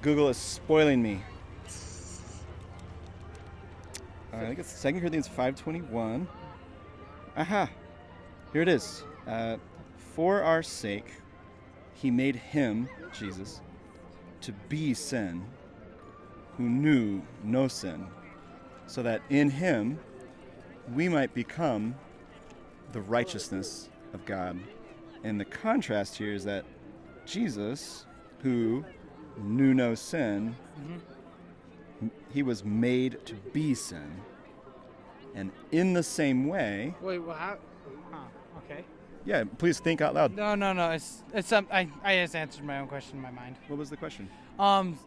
Google is spoiling me. Uh, I think it's Second Corinthians 521. Aha! Here it is. Uh, For our sake, he made him, Jesus, to be sin, who knew no sin, so that in him we might become the righteousness of God. And the contrast here is that Jesus, who knew no sin, m- he was made to be sin. And in the same way, Wait, well, how? Huh, okay. yeah, please think out loud. No, no, no. It's it's some. I I just answered my own question in my mind. What was the question? Um,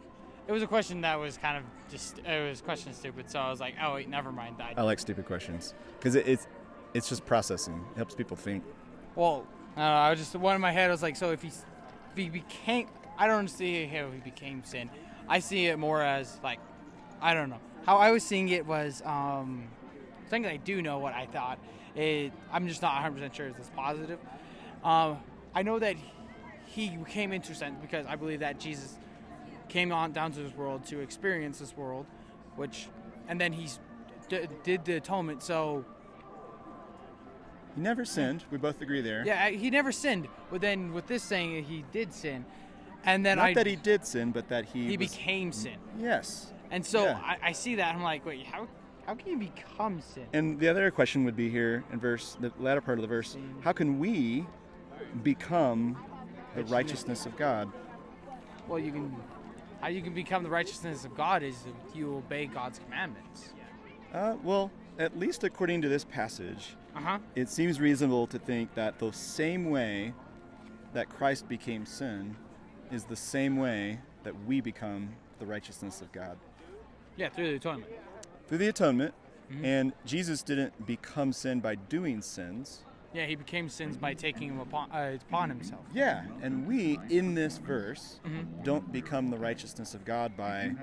it was a question that was kind of just it was question stupid. So I was like, oh wait, never mind. I, I like stupid questions because it, it's it's just processing. It helps people think. Well, I don't know. I was just one in my head. I was like, so if he, if he became, I don't see how he became sin. I see it more as like, I don't know. How I was seeing it was um, something I do know what I thought. It, I'm just not 100 percent sure is this positive. Um, I know that he came into sin because I believe that Jesus came on down to this world to experience this world, which, and then he d- did the atonement. So He never sinned. We both agree there. Yeah, he never sinned. But then with this saying, he did sin, and then Not I that he did sin, but that he he was- became sin. Yes. And so Yeah. I, I see that I'm like, wait, how how can you become sin? And the other question would be here in verse the latter part of the verse. How can we become the righteousness of God? Well, you can how you can become the righteousness of God is if you obey God's commandments. Uh, well, at least according to this passage, Uh huh. it seems reasonable to think that the same way that Christ became sin is the same way that we become the righteousness of God. Yeah, through the atonement. Through the atonement, Mhm. and Jesus didn't become sin by doing sins. Yeah, he became sins by taking them upon uh, upon himself. Yeah, and we in this verse Mhm. don't become the righteousness of God by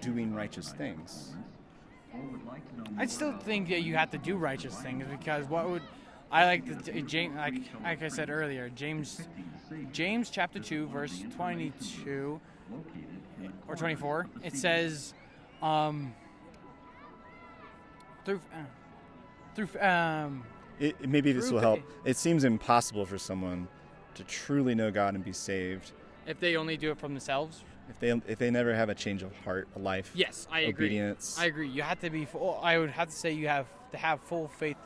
doing righteous things. I still think that you have to do righteous things because what would I like the James like like I said earlier James James chapter two verse twenty two or twenty four it says um through uh, through um It, it- maybe this will help. faith. It seems impossible for someone to truly know God and be saved if they only do it from themselves. if they if they never have a change of heart, a life, Yes, I agree. obedience. I agree. You have to be full. I would have to say you have to have full faith,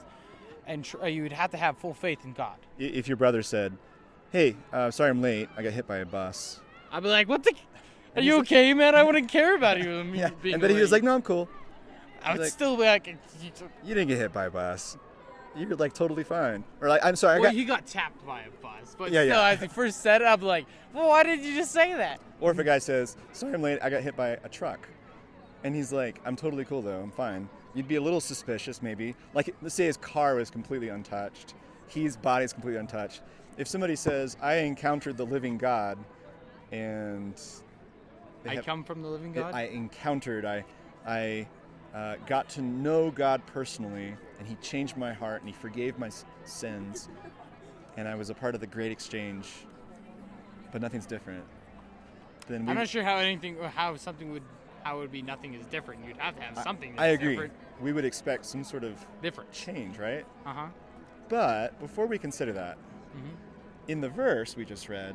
and tr- uh, you would have to have full faith in God. If your brother said, "Hey, uh, sorry I'm late. I got hit by a bus," I'd be like, "What the? Are you he's like- okay, man? I wouldn't care about you." (laughs) yeah, being and then he was like, "No, I'm cool. I would like- still be like, You didn't get hit by a bus. You're like totally fine." Or like, "I'm sorry, I well, got." he got tapped by a bus, but Yeah, still, yeah. as he first said it, I'm like, well, why did you just say that? Or if a guy says, "Sorry I'm late. I got hit by a truck," and he's like, "I'm totally cool though. I'm fine." You'd be a little suspicious, maybe. Like, let's say his car was completely untouched, his body's completely untouched. If somebody says, "I encountered the living God," and I have- come from the living God. I encountered, I, I uh, got to know God personally, and He changed my heart, and He forgave my sins, and I was a part of the great exchange. But nothing's different. Then we, I'm not sure how anything, how something would, how it would be nothing is different. You'd have to have something. That's I agree. Different. We would expect some sort of different. change, right? Uh huh. But before we consider that, Mhm. in the verse we just read,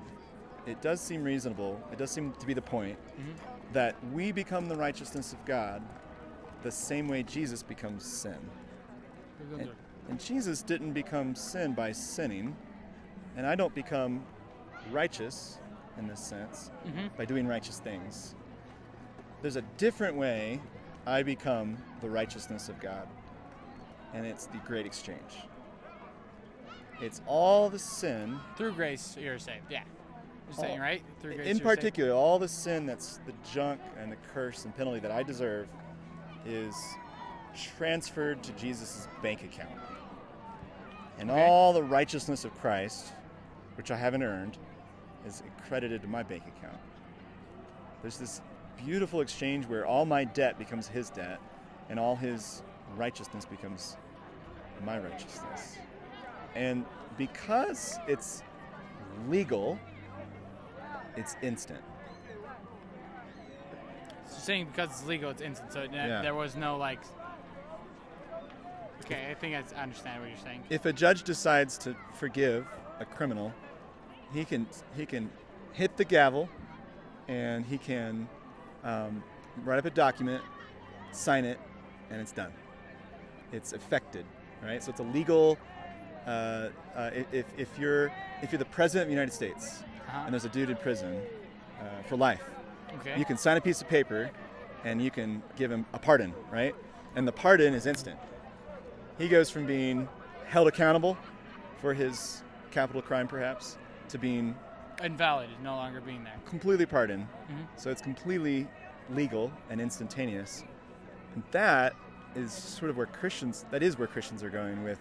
it does seem reasonable. It does seem to be the point Mhm. that we become the righteousness of God the same way Jesus becomes sin. And, and Jesus didn't become sin by sinning, and I don't become righteous in this sense Mhm. by doing righteous things. There's a different way I become the righteousness of God, and it's the great exchange. It's all the sin, Through grace, you're saved. Yeah. You're saying right? Through grace. in you're saved. particular, all the sin that's the junk and the curse and penalty that I deserve is transferred to Jesus' bank account. And Okay. all the righteousness of Christ, which I haven't earned, is credited to my bank account. There's this beautiful exchange where all my debt becomes his debt and all his righteousness becomes my righteousness. And because it's legal, it's instant. Saying because it's legal, it's instant. So Yeah. there was no like. Okay, I think I understand what you're saying. If a judge decides to forgive a criminal, he can he can hit the gavel, and he can um, write up a document, sign it, and it's done. It's effected, right? So it's a legal. Uh, uh, if, if you're if you're the president of the United States Uh-huh. and there's a dude in prison uh, for life, Okay. you can sign a piece of paper and you can give him a pardon, right? And the pardon is instant. He goes from being held accountable for his capital crime, perhaps, to being Invalid no longer being there. completely pardoned. Mhm. So it's completely legal and instantaneous. And that is sort of where Christians, that is where Christians are going with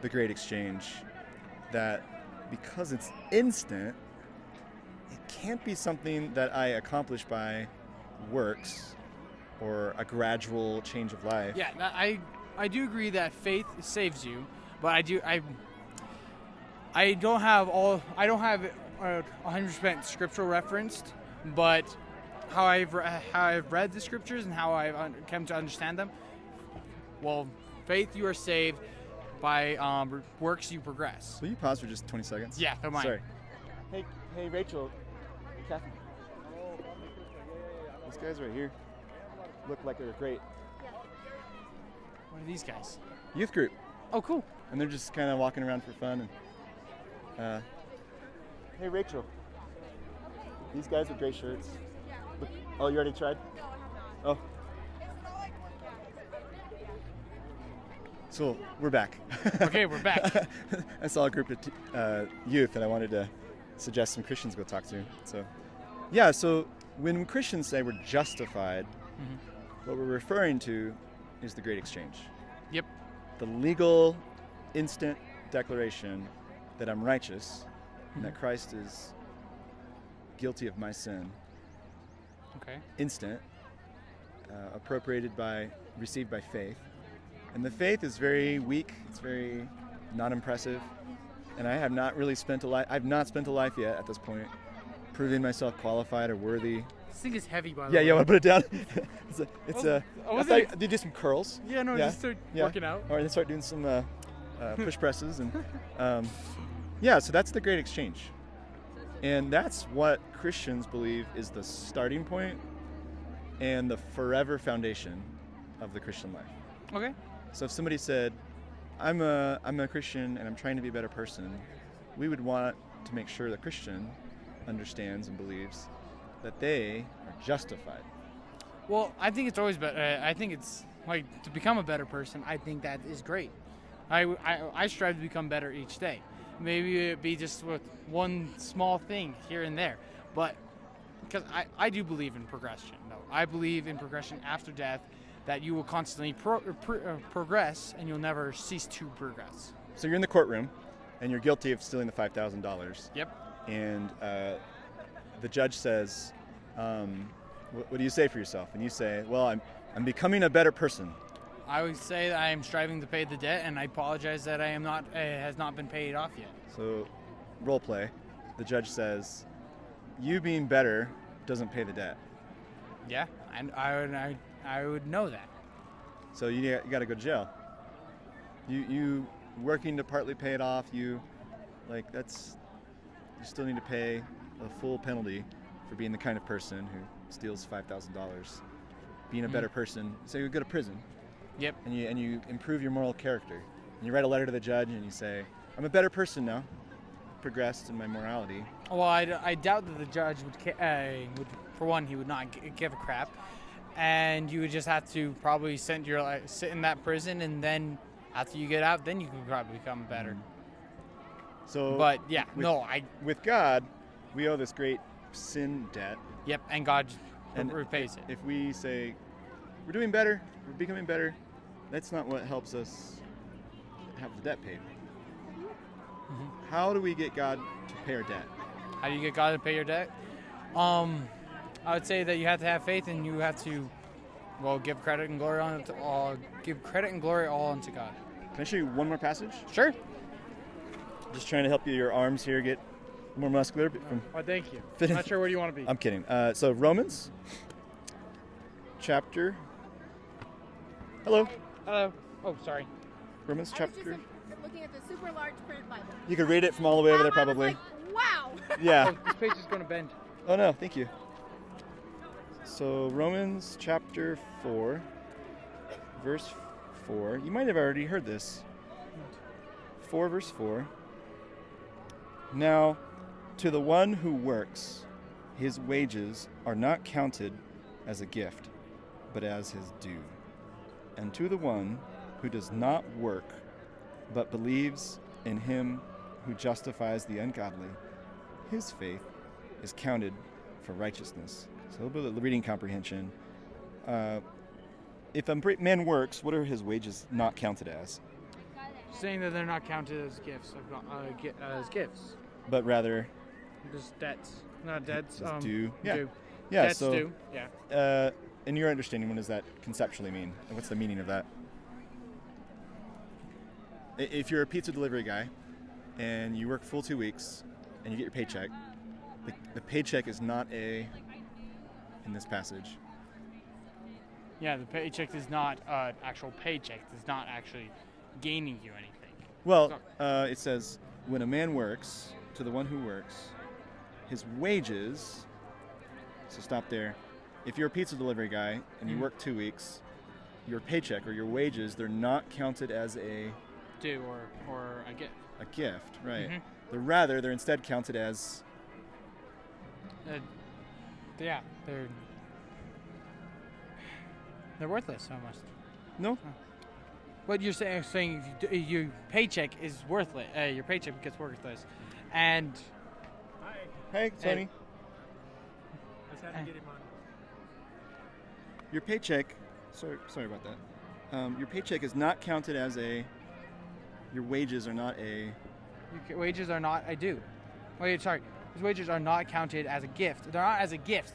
the great exchange. That because it's instant, it can't be something that I accomplish by works or a gradual change of life. Yeah, I I do agree that faith saves you, but I do I I don't have all I don't have it uh, 100% scriptural referenced, but how I've how I've read the scriptures and how I've come to understand them. Well, faith you are saved, by um, works you progress. Will you pause for just 20 seconds? Yeah, don't mind. Sorry. Hey, hey, Rachel. Kathy. These guys right here look like they're great What are these guys? youth group, Oh, cool. and they're just kind of walking around for fun. And uh, hey, Rachel. These guys with gray shirts. Look, oh, you already tried? Oh. So we're back. Okay, we're back. (laughs) I saw a group of t- uh, youth and I wanted to suggest some Christians go talk to. So, yeah. So when Christians say we're justified, Mhm. what we're referring to is the Great Exchange, Yep. the legal, instant declaration that I'm righteous and Mm-hmm. that Christ is guilty of my sin. Okay. Instant, uh, appropriated by, received by faith. And the faith is very weak, it's very not impressive. And I have not really spent a life, I've not spent a life yet at this point proving myself qualified or worthy. This thing is heavy, by the Yeah, way. yeah, want to put it down? (laughs) it's a, it's was- a, I I wasn't thought did you do some curls? Yeah, no, Yeah, just start yeah. working out. Or then start doing some uh, uh, (laughs) push presses and um, yeah. So that's the great exchange, and that's what Christians believe is the starting point and the forever foundation of the Christian life. Okay. So if somebody said, "I'm a I'm a Christian and I'm trying to be a better person," we would want to make sure the Christian understands and believes that they are justified. Well, I think it's always better. Uh, I think it's like to become a better person. I think that is great. I, I, I strive to become better each day. Maybe it be just with one small thing here and there, but because I, I do believe in progression. though. I believe in progression after death, that you will constantly pro, pro, uh, progress and you'll never cease to progress. So you're in the courtroom, and you're guilty of stealing the five thousand dollars. Yep. and uh, the judge says, um, what, "What do you say for yourself?" And you say, "Well, I'm I'm becoming a better person." I would say that I am striving to pay the debt, and I apologize that I am not uh, has not been paid off yet. So, role play. The judge says, "You being better doesn't pay the debt, Yeah, and I would I, I would know that. so you, you got to go to jail." You you working to partly pay it off. You like that's you still need to pay a full penalty for being the kind of person who steals five thousand dollars. Being a Mhm. better person, so you go to prison. Yep. and you and you improve your moral character. And you write a letter to the judge and you say, "I'm a better person now, progressed in my morality." Well, I, I doubt that the judge would, ca- uh, would, for one, he would not g- give a crap, and you would just have to probably send your like, sit in that prison, and then after you get out, then you can probably become better. So, But yeah, with- no, I with God, we owe this great sin debt, yep, and God and repays it. If we say we're doing better, we're becoming better, that's not what helps us have the debt paid. Mm-hmm. How do we get God to pay our debt? How do you get God to pay your debt? Um, I would say that you have to have faith and you have to, well, give credit and glory on to all, give credit and glory all unto God. Can I show you one more passage? Sure. Just trying to help you. Your arms here get more muscular. From Well, thank you. Fit- Not sure where you want to be. I'm kidding. Uh, so Romans, chapter. Hello, Hello. Oh, sorry. Romans I was just chapter. looking at the super large print Bible. You could read it from all the way over there, Wow, I was probably. like, wow. Yeah. Oh, (laughs) this page is going to bend. Oh no, thank you. So Romans chapter four, verse four. You might have already heard this. Four verse four. Now, to the one who works, his wages are not counted as a gift, but as his due. And to the one who does not work, but believes in him who justifies the ungodly, his faith is counted for righteousness. So a little bit of reading comprehension. Uh, if a man works, what are his wages not counted as? Saying that they're not counted as gifts, of uh, as gifts. But rather, Just debts. Not debts. Um, due. Yeah, due. yeah. debts so, due. Yeah. Uh, in your understanding, what does that conceptually mean? What's the meaning of that? If you're a pizza delivery guy and you work full two weeks and you get your paycheck, the, the paycheck is not a in this passage. Yeah, the paycheck is not uh, actual paycheck. It's not actually gaining you anything. Well, uh, it says, when a man works, to the one who works, his wages. So stop there. If you're a pizza delivery guy and you Mhm. work two weeks, your paycheck or your wages, they're not counted as a, Due or or a gift. a gift, right? Mhm. They're rather, they're instead counted as, yeah, they're they're worthless almost. no? What you're saying, saying you your paycheck is worthless. Uh, your paycheck gets worthless, and hi, Hey, Tony. Uh, Your paycheck, sorry, sorry about that. Um, your paycheck is not counted as a, your wages are not a, your wages are not a due. Wait, sorry, his wages are not counted as a gift. They're not as a gift.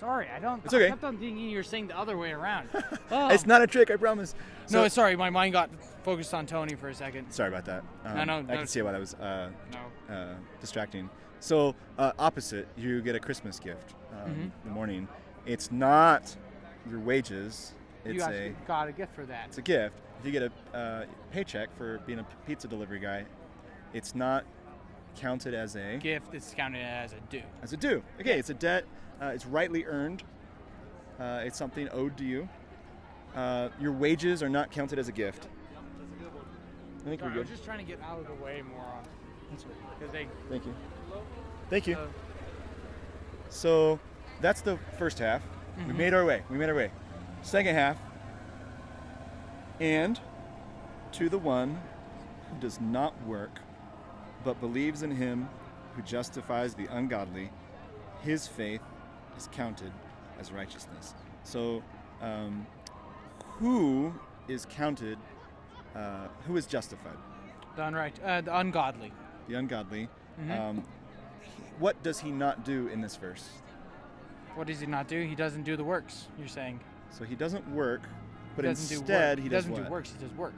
Sorry, I don't. It's okay. I kept on thinking you were saying the other way around. (laughs) oh. it's not a trick, I promise. no, sorry, my mind got focused on Tony for a second. Sorry about that. Um, No, no, I no. can see why that was uh, No. uh, distracting. So uh, opposite, you get a Christmas gift um, Mhm. in the morning. It's not your wages. It's you a got a gift for that. it's a gift. If you get a uh, paycheck for being a pizza delivery guy, it's not counted as a gift is counted as a due. as a due. Okay, it's a debt. Uh, it's rightly earned. Uh, it's something owed to you. Uh, your wages are not counted as a gift. I think Sorry, we're I was good. just trying to get out of the way more on because they. Thank you. Thank you. So that's the first half. We Mhm. made our way. We made our way. Second half. And to the one who does not work, but believes in him who justifies the ungodly, his faith is counted as righteousness. So, um, who is counted? Uh, who is justified? the unright, uh, the ungodly. The ungodly. Mhm. Um, what does he not do in this verse? What does he not do? He doesn't do the works. You're saying. So he doesn't work, but he doesn't instead do work. he does doesn't what? do works. He does work.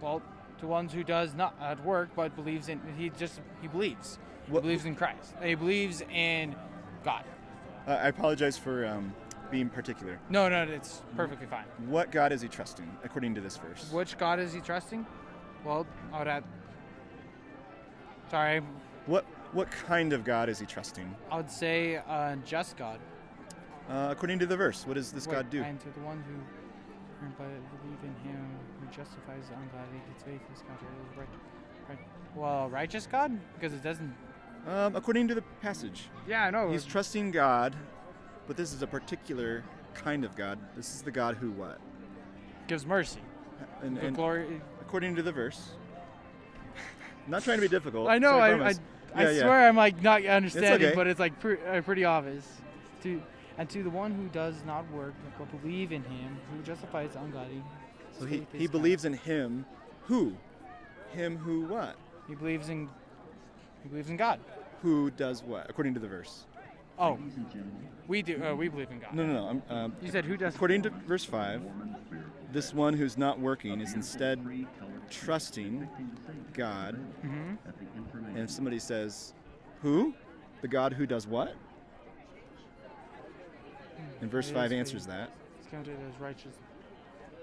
Well, to ones who does not at work but believes in he just he believes. What- he believes in Christ. He believes in God. Uh, I apologize for um, being particular. No, no, it's perfectly fine. What God is he trusting, according to this verse? Which God is he trusting? Well, I would have. Sorry, What what kind of God is he trusting? I would say uh, just God. Uh, according to the verse, what does this Wait, God do? And to the one who who believe in Him, who justifies the ungodly, his faith is counted as right, right. Well, righteous God, because it doesn't. Um, according to the passage, Yeah, I know. he's trusting God, but this is a particular kind of God. This is the God who what? gives mercy. And, and glory. according to the verse, (laughs) not trying to be difficult. I know. so I, I, promise. I Yeah, yeah. swear I'm like not understanding, okay. but it's like pre- uh, pretty obvious. To and to the one who does not work but believe in Him, who justifies the ungodly. So he, he believes in him. Who? Him who what? He believes in He believes in God. Who does what? According to the verse. Oh, we do. Uh, we believe in God. No, no, no. I'm, um, You said who does? according to verse 5, this one who's not working is instead trusting God. hmm And if somebody says, Who? The God who does what? And verse 5 answers that. It's counted as righteous.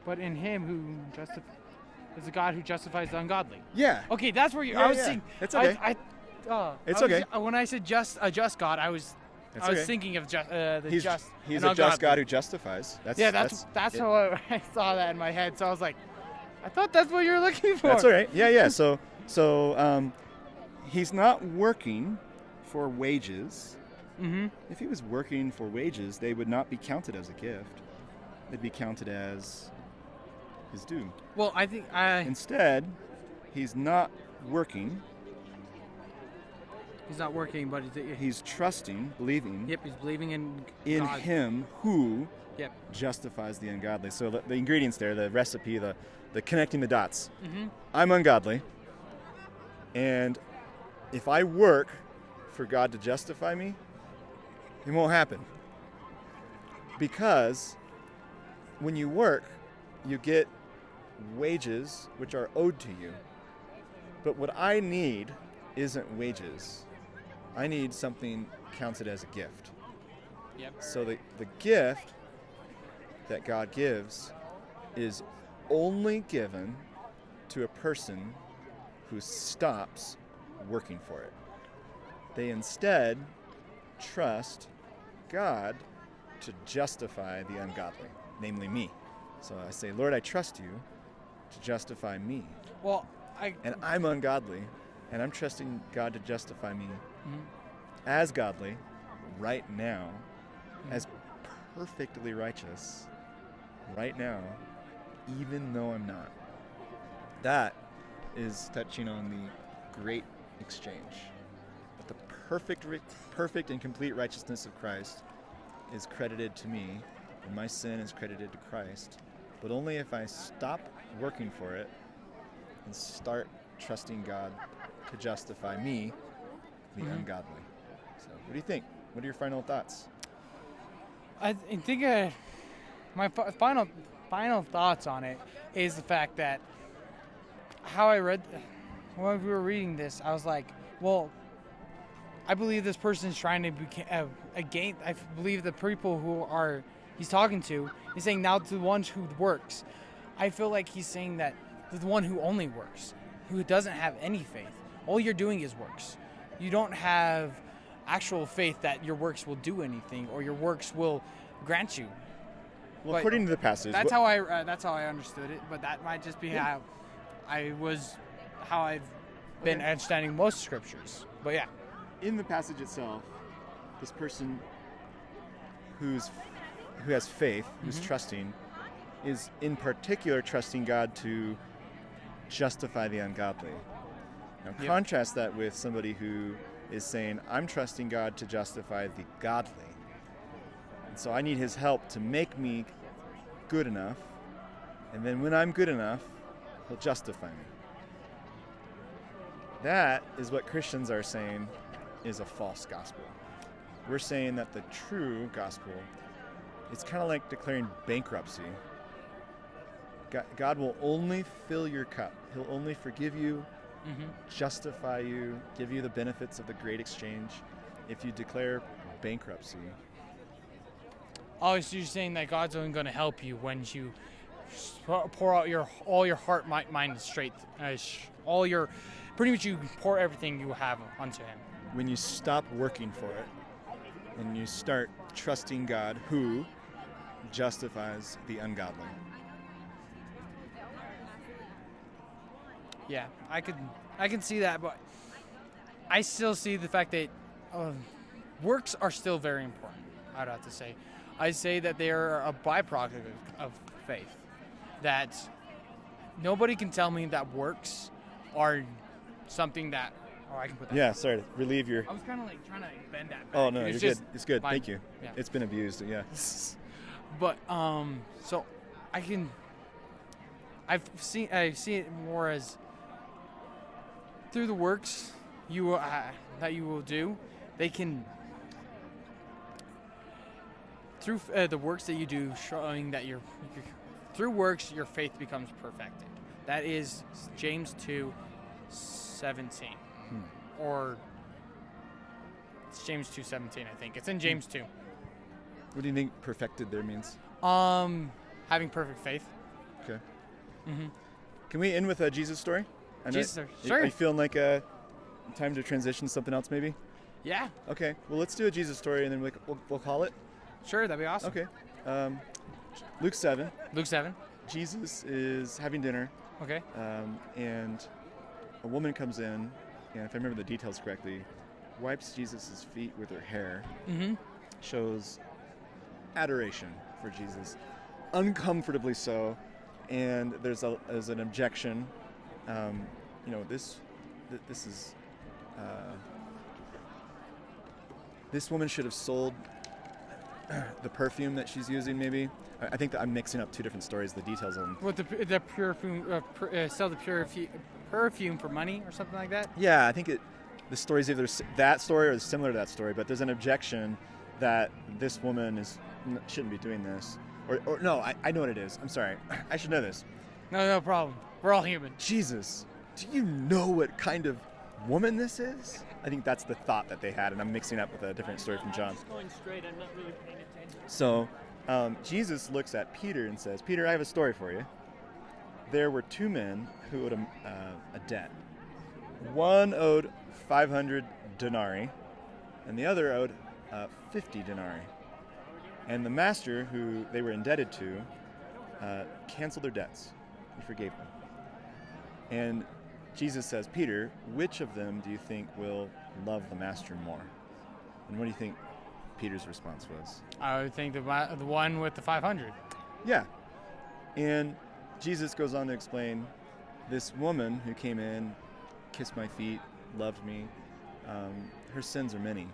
But in Him who justifies is the God who justifies the ungodly. Yeah. Okay, that's where you. Yeah, I was yeah. thinking. It's okay. I, uh, It's I was- okay. when I said just a just God, I was It's I was okay. thinking of just uh, the He's, just. he's a just. God who justifies. That's, yeah, that's that's, it. how I, (laughs) I saw that in my head. So I was like, I thought that's what you were looking for. That's all right. Yeah, yeah. (laughs) So, so um, he's not working for wages. Mm-hmm. If he was working for wages, they would not be counted as a gift. They'd be counted as his due. Well, I think I. Instead, he's not working. He's not working, but he's, He's trusting, believing yep, he's believing in in God. him who Yep. justifies the ungodly. So the, the ingredients there, the recipe, the, the connecting the dots. Mm-hmm. I'm ungodly, and if I work for God to justify me, it won't happen. Because when you work, you get wages which are owed to you. But what I need isn't wages. I need something counted as a gift. Yep. So the, the gift that God gives is only given to a person who stops working for it. They instead trust God to justify the ungodly, namely me. So I say, Lord, I trust you to justify me. Well, I. And I'm ungodly, and I'm trusting God to justify me Mhm. as godly right now, as perfectly righteous right now, even though I'm not. That is touching on the great exchange. But the perfect, perfect and complete righteousness of Christ is credited to me, and my sin is credited to Christ. But only if I stop working for it and start trusting God to justify me, the Mhm. ungodly. So, what do you think? What are your final thoughts? I th- think uh, my fi- final final thoughts on it is the fact that how I read when we were reading this, I was like, well, I believe this person is trying to be uh, again. I f- believe the people who are he's talking to, he's saying now to the ones who works. I feel like he's saying that to the one who only works, who doesn't have any faith. All you're doing is works. You don't have actual faith that your works will do anything or your works will grant you. Well, But according to the passage, That's how I uh, that's how I understood it, but that might just be Yeah. how I was how I've been Okay. understanding most scriptures. But yeah. in the passage itself, this person who's who has faith, who's Mhm. trusting, is in particular trusting God to justify the ungodly. Now Yep. contrast that with somebody who is saying, "I'm trusting God to justify the godly." And so I need his help to make me good enough, and then when I'm good enough, he'll justify me. That is what Christians are saying is a false gospel. We're saying that the true gospel, it's kind of like declaring bankruptcy. God, God will only fill your cup. He'll only forgive you, Mm-hmm. justify you, give you the benefits of the great exchange if you declare bankruptcy. Oh, so you're saying that God's only going to help you when you pour out your all your heart, mi- mind, and straight, uh, all your, pretty much you pour everything you have onto Him. When you stop working for it and you start trusting God who justifies the ungodly. Yeah, I could, I can see that, but I still see the fact that uh, works are still very important. I'd have to say, I say that they are a byproduct of, of faith. That nobody can tell me that works are something that. Oh, I can put that. Yeah, sorry to relieve your I was kind of like trying to bend that. Back. Oh no, It's you're good. It's good. fine. Thank you. Yeah. It's been abused. Yeah. (laughs) But um, so I can. I've seen I see it more as through the works you will, uh, that you will do, they can through uh, the works that you do, showing that you're, through works your faith becomes perfected. That is James two seventeen, or it's James two seventeen. I think it's in James two. What do you think perfected there means? Um, having perfect faith. Okay. Mm-hmm. Can we end with a Jesus story? I Jesus story, sure. Are you feeling like a time to transition to something else, maybe? Yeah, Okay. Well, let's do a Jesus story, and then we, we'll, we'll call it. sure, that'd be awesome. Okay. Um, Luke seven. Luke seven. Jesus is having dinner, Okay. um, and a woman comes in, and if I remember the details correctly, wipes Jesus' feet with her hair, Mm-hmm. shows adoration for Jesus, uncomfortably so, and there's a there's an objection. Um, you know this th- this is uh, this woman should have sold (clears throat) the perfume that she's using. Maybe I think that I'm mixing up two different stories. The details on What the the perfume uh, per, uh, sell the perfume perfume for money or something like that? Yeah, I think it. The is either that story or similar to that story, but there's an objection that this woman is shouldn't be doing this. Or, or no, I, I know what it is. I'm sorry. (clears throat) I should know this. No, no problem. We're all human. Jesus, do you know what kind of woman this is? I think that's the thought that they had, and I'm mixing up with a different story from John. Just going straight. I'm not really paying attention. So um, Jesus looks at Peter and says, Peter, I have a story for you. There were two men who owed a, uh, a debt. One owed 500 denarii, and the other owed uh, 50 denarii. And the master who they were indebted to uh, canceled their debts. He forgave them. And Jesus says, Peter, which of them do you think will love the master more? And what do you think Peter's response was? I would think the the one with the 500. Yeah. And Jesus goes on to explain this woman who came in, kissed my feet, loved me. Um, her sins are many.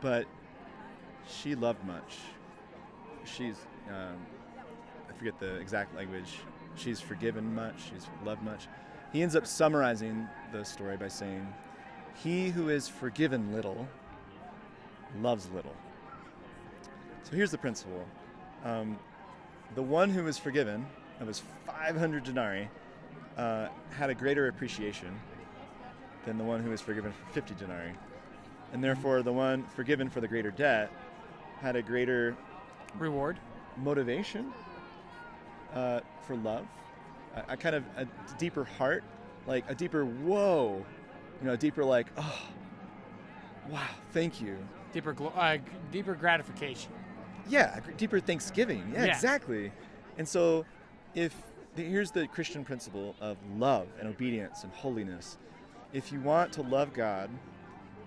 But she loved much. She's, um, I forget the exact language. She's forgiven much, she's loved much. He ends up summarizing the story by saying, He who is forgiven little loves little. So here's the principle um, the one who was forgiven of his 500 denarii uh, had a greater appreciation than the one who was forgiven for 50 denarii. And therefore, the one forgiven for the greater debt had a greater Reward. motivation uh, for love, a, a kind of a deeper heart, like a deeper whoa, you know, a deeper like, oh, wow, thank you. Deeper, uh, deeper gratification. Yeah, a deeper thanksgiving. Yeah, Yeah. exactly. And so, if the, here's the Christian principle of love and obedience and holiness. If you want to love God,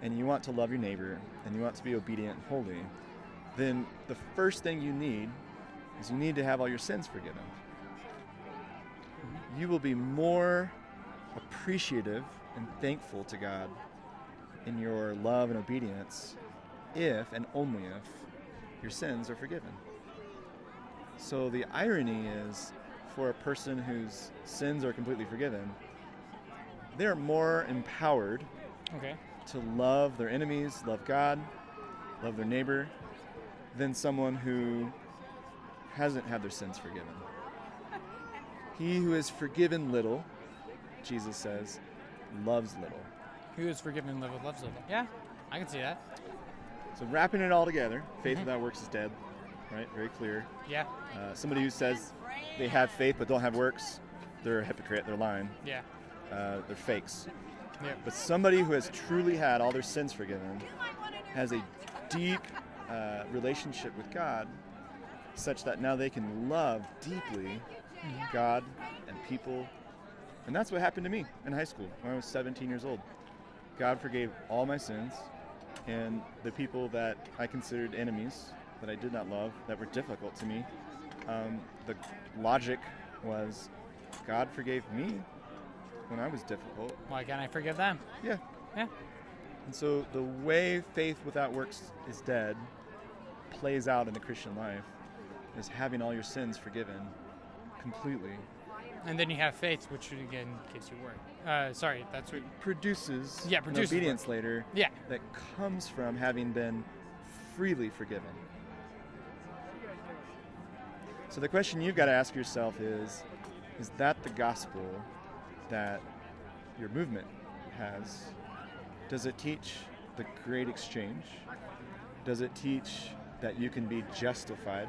and you want to love your neighbor, and you want to be obedient and holy, then the first thing you need is you need to have all your sins forgiven. You will be more appreciative and thankful to God in your love and obedience if and only if your sins are forgiven. So the irony is for a person whose sins are completely forgiven, they're more empowered Okay. to love their enemies, love God, love their neighbor, than someone who hasn't had their sins forgiven. (laughs) He who is forgiven little, Jesus says, loves little. Who is forgiven little loves little. Yeah, I can see that. So wrapping it all together, faith without works is dead, right? Very clear. Yeah. Uh, somebody who says they have faith but don't have works, they're a hypocrite. They're lying. Yeah. Uh, they're fakes. Yeah. But somebody who has truly had all their sins forgiven has a deep uh, relationship with God, such that now they can love deeply God and people. And that's what happened to me in high school when I was 17 years old. God forgave all my sins, and the people that I considered enemies, that I did not love, that were difficult to me, um, the logic was God forgave me when I was difficult. Why can't I forgive them? Yeah. Yeah. And so the way faith without works is dead plays out in the Christian life is having all your sins forgiven completely And then you have faith, which again gives you work. Uh, sorry, that's what. Produces, Yeah, produces obedience later Yeah. that comes from having been freely forgiven. So the question you've got to ask yourself is is that the gospel that your movement has? Does it teach the great exchange? Does it teach that you can be justified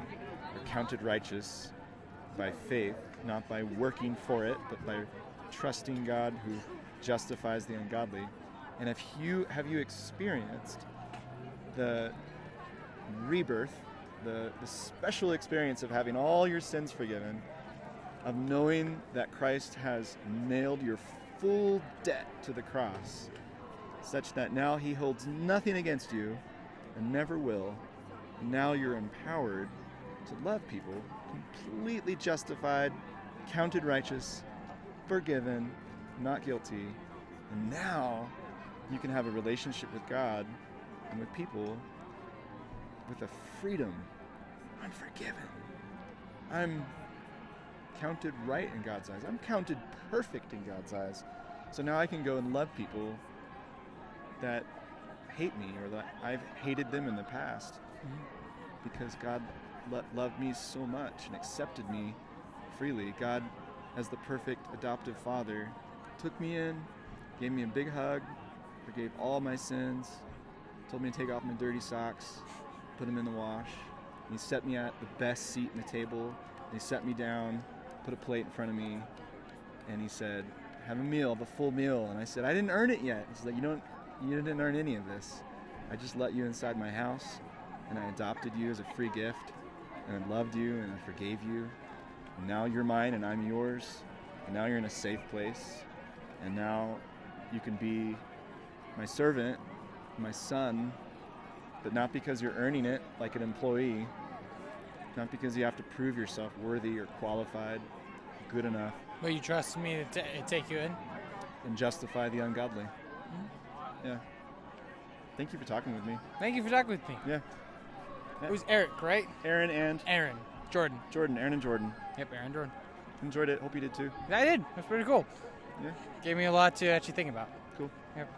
or counted righteous by faith, not by working for it, but by trusting God who justifies the ungodly? And if you have you experienced the rebirth, the, the special experience of having all your sins forgiven, of knowing that Christ has nailed your full debt to the cross, such that now he holds nothing against you and never will. Now you're empowered to love people, completely justified, counted righteous, forgiven, not guilty. And now you can have a relationship with God and with people with a freedom. I'm forgiven. I'm counted right in God's eyes. I'm counted perfect in God's eyes. So now I can go and love people that hate me or that I've hated them in the past mm-hmm. because God lo- loved me so much and accepted me freely. God, as the perfect adoptive father, took me in, gave me a big hug, forgave all my sins, told me to take off my dirty socks, put them in the wash. And he set me at the best seat in the table. And he set me down, put a plate in front of me, and he said, "Have a meal, have a full meal." And I said, "I didn't earn it yet." He's like, "You don't, you didn't earn any of this. I just let you inside my house, and I adopted you as a free gift, and I loved you, and I forgave you. And now you're mine, and I'm yours. And now you're in a safe place, and now you can be my servant, my son." but not because you're earning it like an employee, not because you have to prove yourself worthy or qualified, good enough, But you trust me to t- take you in? and justify the ungodly. Mm-hmm. Yeah. Thank you for talking with me. Thank you for talking with me. Yeah. It was Eric, right? Aaron and Aaron. Jordan. Jordan, Aaron and Jordan. Yep, Aaron and Jordan. Enjoyed it. Hope you did too. I did. That's pretty cool. Yeah. Gave me a lot to actually think about. Cool. Yep.